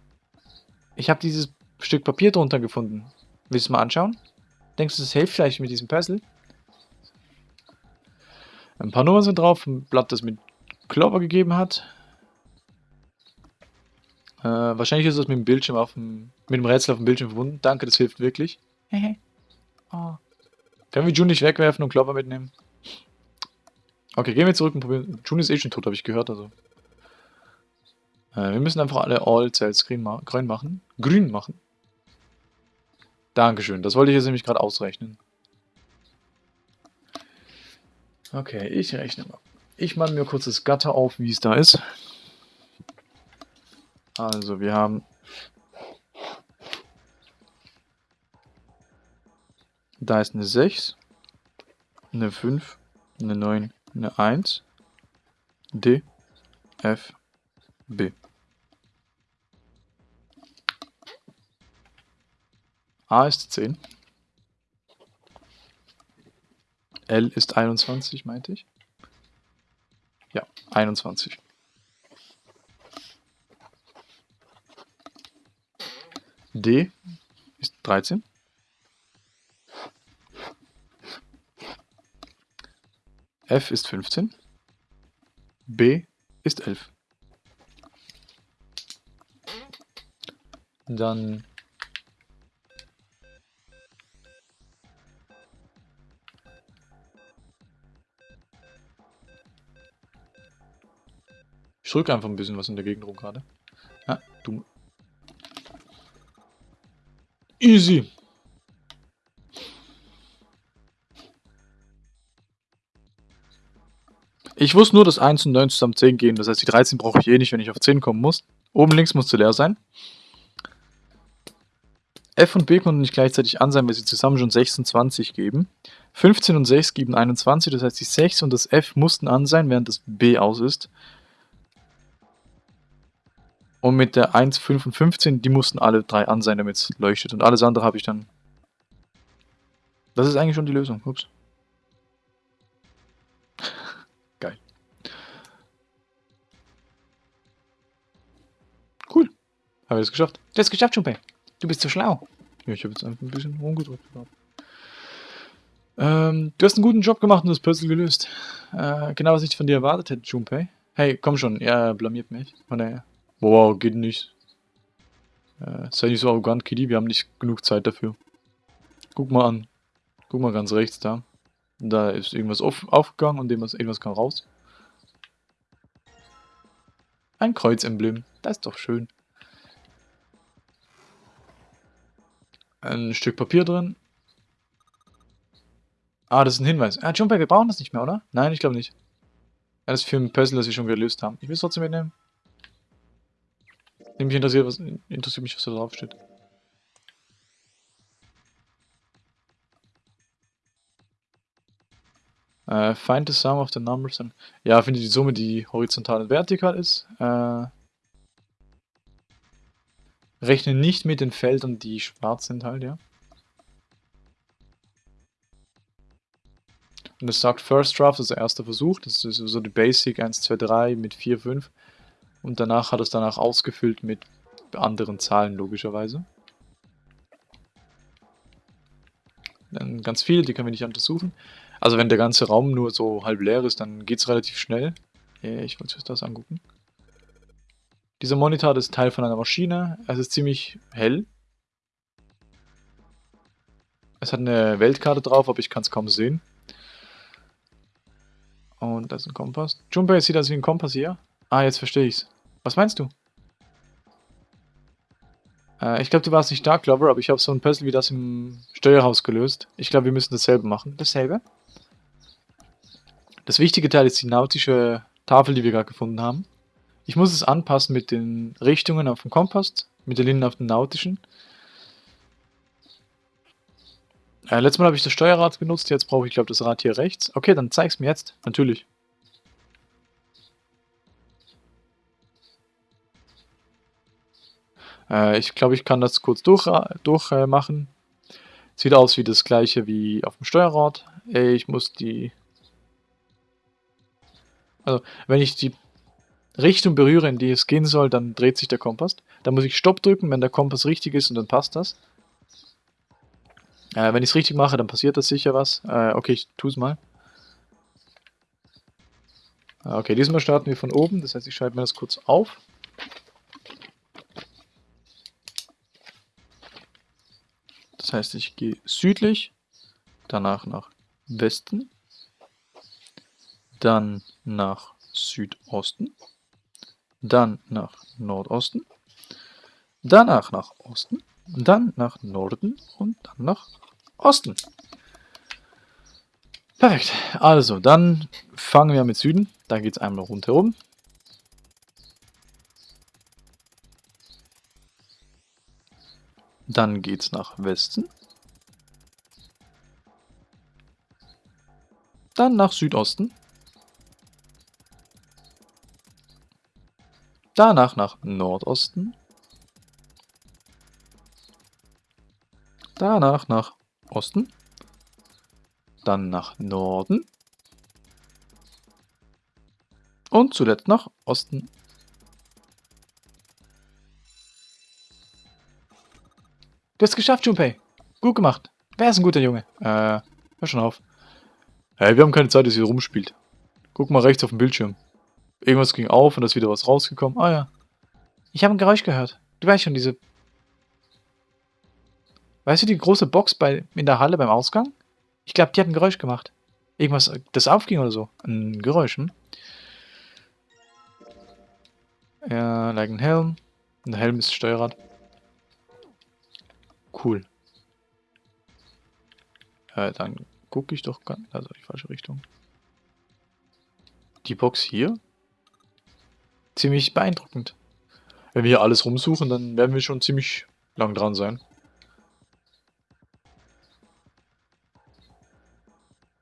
ich habe dieses Stück Papier drunter gefunden. Willst du mal anschauen? Denkst du, das hilft vielleicht mit diesem Puzzle? Ein paar Nummern sind drauf, ein Blatt, das mit Clover gegeben hat. Äh, wahrscheinlich ist das mit dem Bildschirm auf dem, mit dem Rätsel auf dem Bildschirm verbunden. Danke, das hilft wirklich. oh. Können wir June nicht wegwerfen und Klopper mitnehmen? Okay, gehen wir zurück und probieren. June ist eh schon tot, habe ich gehört, also. Äh, wir müssen einfach alle All-Cells grün, ma grün machen. Grün machen. Dankeschön, das wollte ich jetzt nämlich gerade ausrechnen. Okay, ich rechne mal. Ich mache mir kurz das Gatter auf, wie es da ist. Also wir haben da ist eine 6, eine 5, eine 9, eine 1, D, F, B. A ist 10. L ist 21, meinte ich. Ja, 21. D ist 13. F ist 15. B ist 11. Dann Ich drücke einfach ein bisschen was in der Gegend rum gerade. Ja, du Easy. Ich wusste nur, dass 1 und 9 zusammen 10 gehen. Das heißt, die 13 brauche ich eh nicht, wenn ich auf 10 kommen muss. Oben links musste leer sein. F und B konnten nicht gleichzeitig an sein, weil sie zusammen schon 26 geben. 15 und 6 geben 21, das heißt die 6 und das F mussten an sein, während das B aus ist. Und mit der 1, 5 und 15, die mussten alle drei an sein, damit es leuchtet. Und alles andere habe ich dann... Das ist eigentlich schon die Lösung. Ups. (laughs) Geil. Cool. Haben wir es geschafft? Du hast es geschafft, Junpei. Du bist so schlau. Ja, ich habe jetzt einfach ein bisschen rumgedrückt. Ähm, du hast einen guten Job gemacht und das Puzzle gelöst. Äh, genau, was ich von dir erwartet hätte, Junpei. Hey, komm schon, er blamiert mich. Von Boah, geht nicht. Äh, sei nicht so arrogant, Kitty, wir haben nicht genug Zeit dafür. Guck mal an. Guck mal ganz rechts da. Da ist irgendwas auf, aufgegangen und irgendwas, kam raus. Ein Kreuzemblem. Das ist doch schön. Ein Stück Papier drin. Ah, das ist ein Hinweis. Ah, Junpei, wir brauchen das nicht mehr, oder? Nein, ich glaube nicht. Das ist für ein Puzzle, das wir schon gelöst haben. Ich will es trotzdem mitnehmen. Nämlich interessiert, was, interessiert mich, was da drauf steht. Äh, find the sum of the numbers. And, ja, finde die Summe, die horizontal und vertikal ist. Äh, rechne nicht mit den Feldern, die schwarz sind halt, ja. Und es sagt First Draft, also erster Versuch. Das ist so die Basic 1, 2, 3 mit 4, 5. Und danach hat es danach ausgefüllt mit anderen Zahlen, logischerweise. Dann ganz viele, die können wir nicht untersuchen. Also wenn der ganze Raum nur so halb leer ist, dann geht es relativ schnell. Ich wollte uns das angucken. Dieser Monitor ist Teil von einer Maschine. Es ist ziemlich hell. Es hat eine Weltkarte drauf, aber ich kann es kaum sehen. Und das ist ein Kompass. Junpei sieht das wie ein Kompass hier. Ah, jetzt verstehe ich's. Was meinst du? Äh, ich glaube, du warst nicht da, Clover, aber ich habe so ein Puzzle wie das im Steuerhaus gelöst. Ich glaube, wir müssen dasselbe machen. Dasselbe? Das wichtige Teil ist die nautische Tafel, die wir gerade gefunden haben. Ich muss es anpassen mit den Richtungen auf dem Kompass, mit den Linien auf dem nautischen. Äh, letztes Mal habe ich das Steuerrad benutzt, jetzt brauche ich, glaube das Rad hier rechts. Okay, dann zeig's mir jetzt. Natürlich. Äh, ich glaube, ich kann das kurz durchmachen. Durch, äh, Sieht aus wie das gleiche wie auf dem Steuerrad. Ich muss die... Also, wenn ich die Richtung berühre, in die es gehen soll, dann dreht sich der Kompass. Dann muss ich Stopp drücken, wenn der Kompass richtig ist und dann passt das. Äh, wenn ich es richtig mache, dann passiert das sicher was. Äh, okay, ich tue es mal. Äh, okay, diesmal starten wir von oben, das heißt, ich schalte mir das kurz auf. Das heißt, ich gehe südlich, danach nach Westen, dann nach Südosten, dann nach Nordosten, danach nach Osten, dann nach Norden und dann nach Osten. Perfekt. Also, dann fangen wir mit Süden. Da geht es einmal rundherum. Dann geht's nach Westen. Dann nach Südosten. Danach nach Nordosten. Danach nach Osten. Dann nach Norden. Und zuletzt nach Osten. Du hast es geschafft, Junpei. Gut gemacht. Wer ist ein guter Junge? Äh, hör schon auf. Hey, wir haben keine Zeit, dass ihr rumspielt. Guck mal rechts auf dem Bildschirm. Irgendwas ging auf und da ist wieder was rausgekommen. Ah ja. Ich habe ein Geräusch gehört. Du weißt schon, diese... Weißt du die große Box bei, in der Halle beim Ausgang? Ich glaube, die hat ein Geräusch gemacht. Irgendwas, das aufging oder so. Ein Geräusch, hm? Ja, like ein Helm. Ein Helm ist Steuerrad. Cool. Ja, dann gucke ich doch ganz... Also die falsche Richtung. die Box hier? Ziemlich beeindruckend. Wenn wir hier alles rumsuchen, dann werden wir schon ziemlich lang dran sein.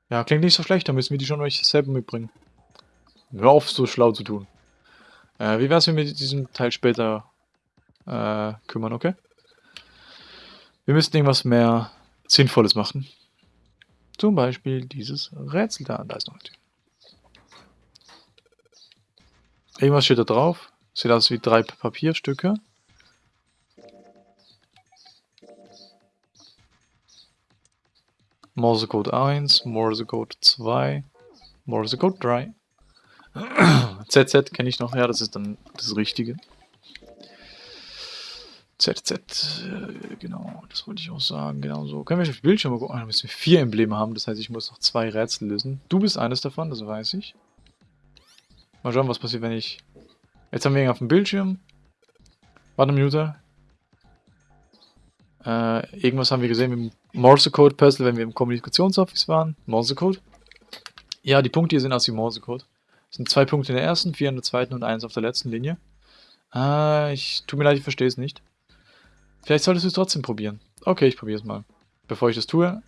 Ja, klingt nicht so schlecht, dann müssen wir die schon euch selber mitbringen. Hör auf, so schlau zu tun. Äh, wie wär's, wenn wir diesen Teil später äh, kümmern, okay? Wir müssen irgendwas mehr Sinnvolles machen. Zum Beispiel dieses Rätsel da. Da ist noch ein Tür. Irgendwas steht da drauf. Sieht aus wie drei Papierstücke. Morsecode 1, Morsecode 2, Morsecode 3. (clears throat) ZZ kenne ich noch, ja, das ist dann das Richtige. ZZ, äh, genau, das wollte ich auch sagen, genau so. Können wir auf die Bildschirme gucken? Ah, da müssen wir vier Embleme haben, das heißt, ich muss noch zwei Rätsel lösen. Du bist eines davon, das weiß ich. Mal schauen, was passiert, wenn ich... Jetzt haben wir ihn auf dem Bildschirm. Warte eine Minute. Äh, irgendwas haben wir gesehen mit dem Morse-Code-Puzzle, wenn wir im Kommunikationsoffice waren. Morse-Code. Ja, die Punkte hier sind aus dem Morse-Code. Es sind zwei Punkte in der ersten, vier in der zweiten und eins auf der letzten Linie. Ah, ich... Tut mir leid, ich verstehe es nicht. Vielleicht solltest du es trotzdem probieren. Okay, ich probiere es mal. Bevor ich das tue...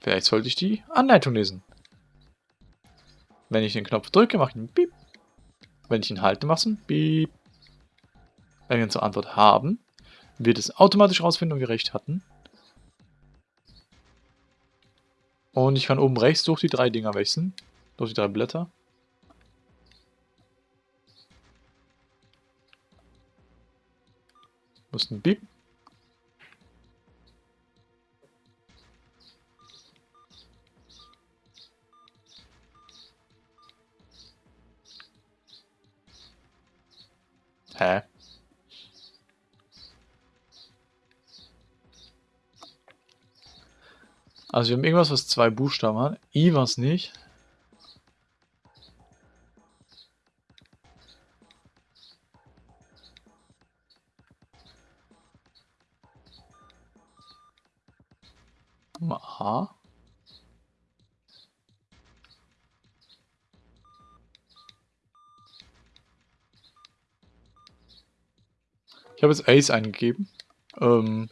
Vielleicht sollte ich die Anleitung lesen. Wenn ich den Knopf drücke, mache ich einen Piep. Wenn ich ihn halte, mache ich einen Piep. Wenn wir unsere Antwort haben, wird es automatisch rausfinden, ob wir recht hatten. Und ich kann oben rechts durch die drei Dinger wechseln. Durch die drei Blätter. Muss ein Beep. Hä? Also wir haben irgendwas, was zwei Buchstaben hat. I was nicht. A. Ich habe jetzt Ace eingegeben. Ähm,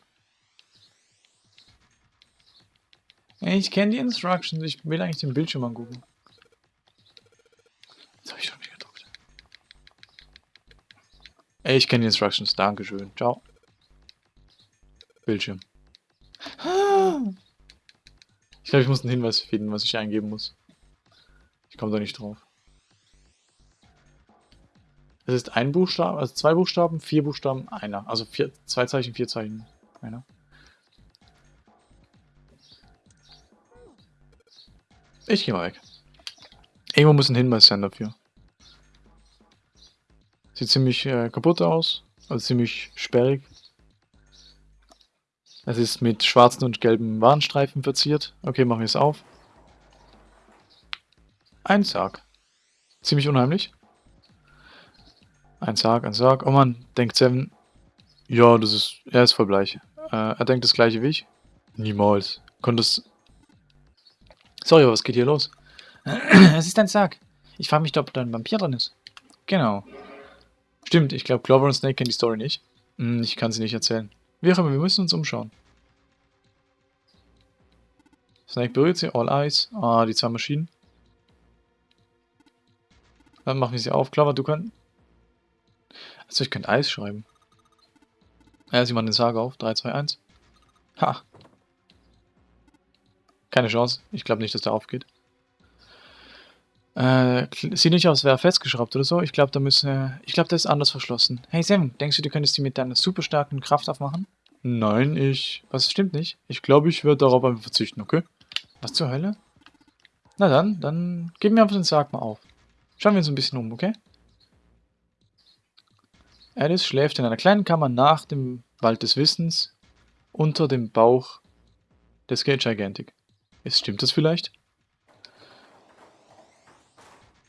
Ich kenne die Instructions. Ich will eigentlich den Bildschirm angucken. Jetzt habe ich schon wieder gedruckt. Ich kenne die Instructions. Dankeschön. Ciao. Bildschirm. (gasps) Ich glaube, ich muss einen Hinweis finden, was ich eingeben muss. Ich komme da nicht drauf. Es ist ein Buchstabe, also zwei Buchstaben, vier Buchstaben, einer. Also vier, zwei Zeichen, vier Zeichen, einer. Ich gehe mal weg. Irgendwo muss ein Hinweis sein dafür. Sieht ziemlich äh, kaputt aus. Also ziemlich sperrig. Es ist mit schwarzen und gelben Warnstreifen verziert. Okay, machen wir es auf. Ein Sarg. Ziemlich unheimlich. Ein Sarg, ein Sarg. Oh man, denkt Seven. Ja, das ist. Er ist voll bleich. Äh, er denkt das gleiche wie ich. Niemals. Konnte es Sorry, was geht hier los? (clears throat) es ist ein Sarg. Ich frage mich, ob da ein Vampir drin ist. Genau. Stimmt, ich glaube, Clover und Snake kennen die Story nicht. Hm, ich kann sie nicht erzählen. Wie auch immer, wir müssen uns umschauen. Snake berührt sie, All Eyes. Ah, die zwei Maschinen. Dann machen wir sie auf. Clover, du kannst... Also ich könnte Eis schreiben. Ja, sie machen den Sarg auf. 3, 2, 1. Ha, keine Chance. Ich glaube nicht, dass der aufgeht. Äh, sieht nicht aus, wäre festgeschraubt oder so. Ich glaube, da müssen. Ich glaube, der ist anders verschlossen. Hey Sam, denkst du, du könntest die mit deiner super starken Kraft aufmachen? Nein, ich... Was stimmt nicht? Ich glaube, ich würde darauf einfach verzichten, okay? Was zur Hölle? Na dann, dann geben wir einfach den Sarg mal auf. Schauen wir uns ein bisschen um, okay? Alice schläft in einer kleinen Kammer nach dem Wald des Wissens unter dem Bauch des Gate Gigantic. Ist, stimmt das vielleicht?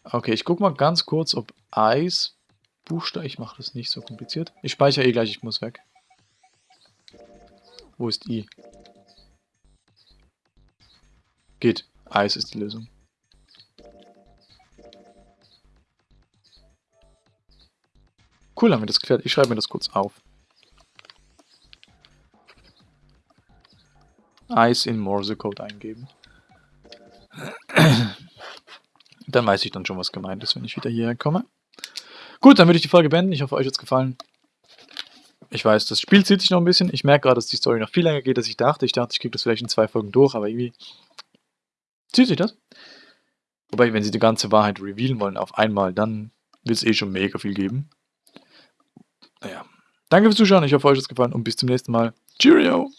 Okay, ich guck mal ganz kurz, ob Eis Buchstabe. Ich mache das nicht so kompliziert. Ich speichere eh gleich, ich muss weg. Wo ist I? Geht. Eis ist die Lösung. Cool, haben wir das geklärt. Ich schreibe mir das kurz auf. Eis in Morse-Code eingeben. dann weiß ich dann schon, was gemeint ist, wenn ich wieder hierher komme. Gut, dann würde ich die Folge beenden. Ich hoffe, euch hat es gefallen. Ich weiß, das Spiel zieht sich noch ein bisschen. Ich merke gerade, dass die Story noch viel länger geht, als ich dachte. Ich dachte, ich kriege das vielleicht in zwei Folgen durch, aber irgendwie zieht sich das. Wobei, wenn sie die ganze Wahrheit revealen wollen auf einmal, dann wird es eh schon mega viel geben. Naja. Danke fürs Zuschauen, ich hoffe, euch hat es gefallen und bis zum nächsten Mal. Cheerio!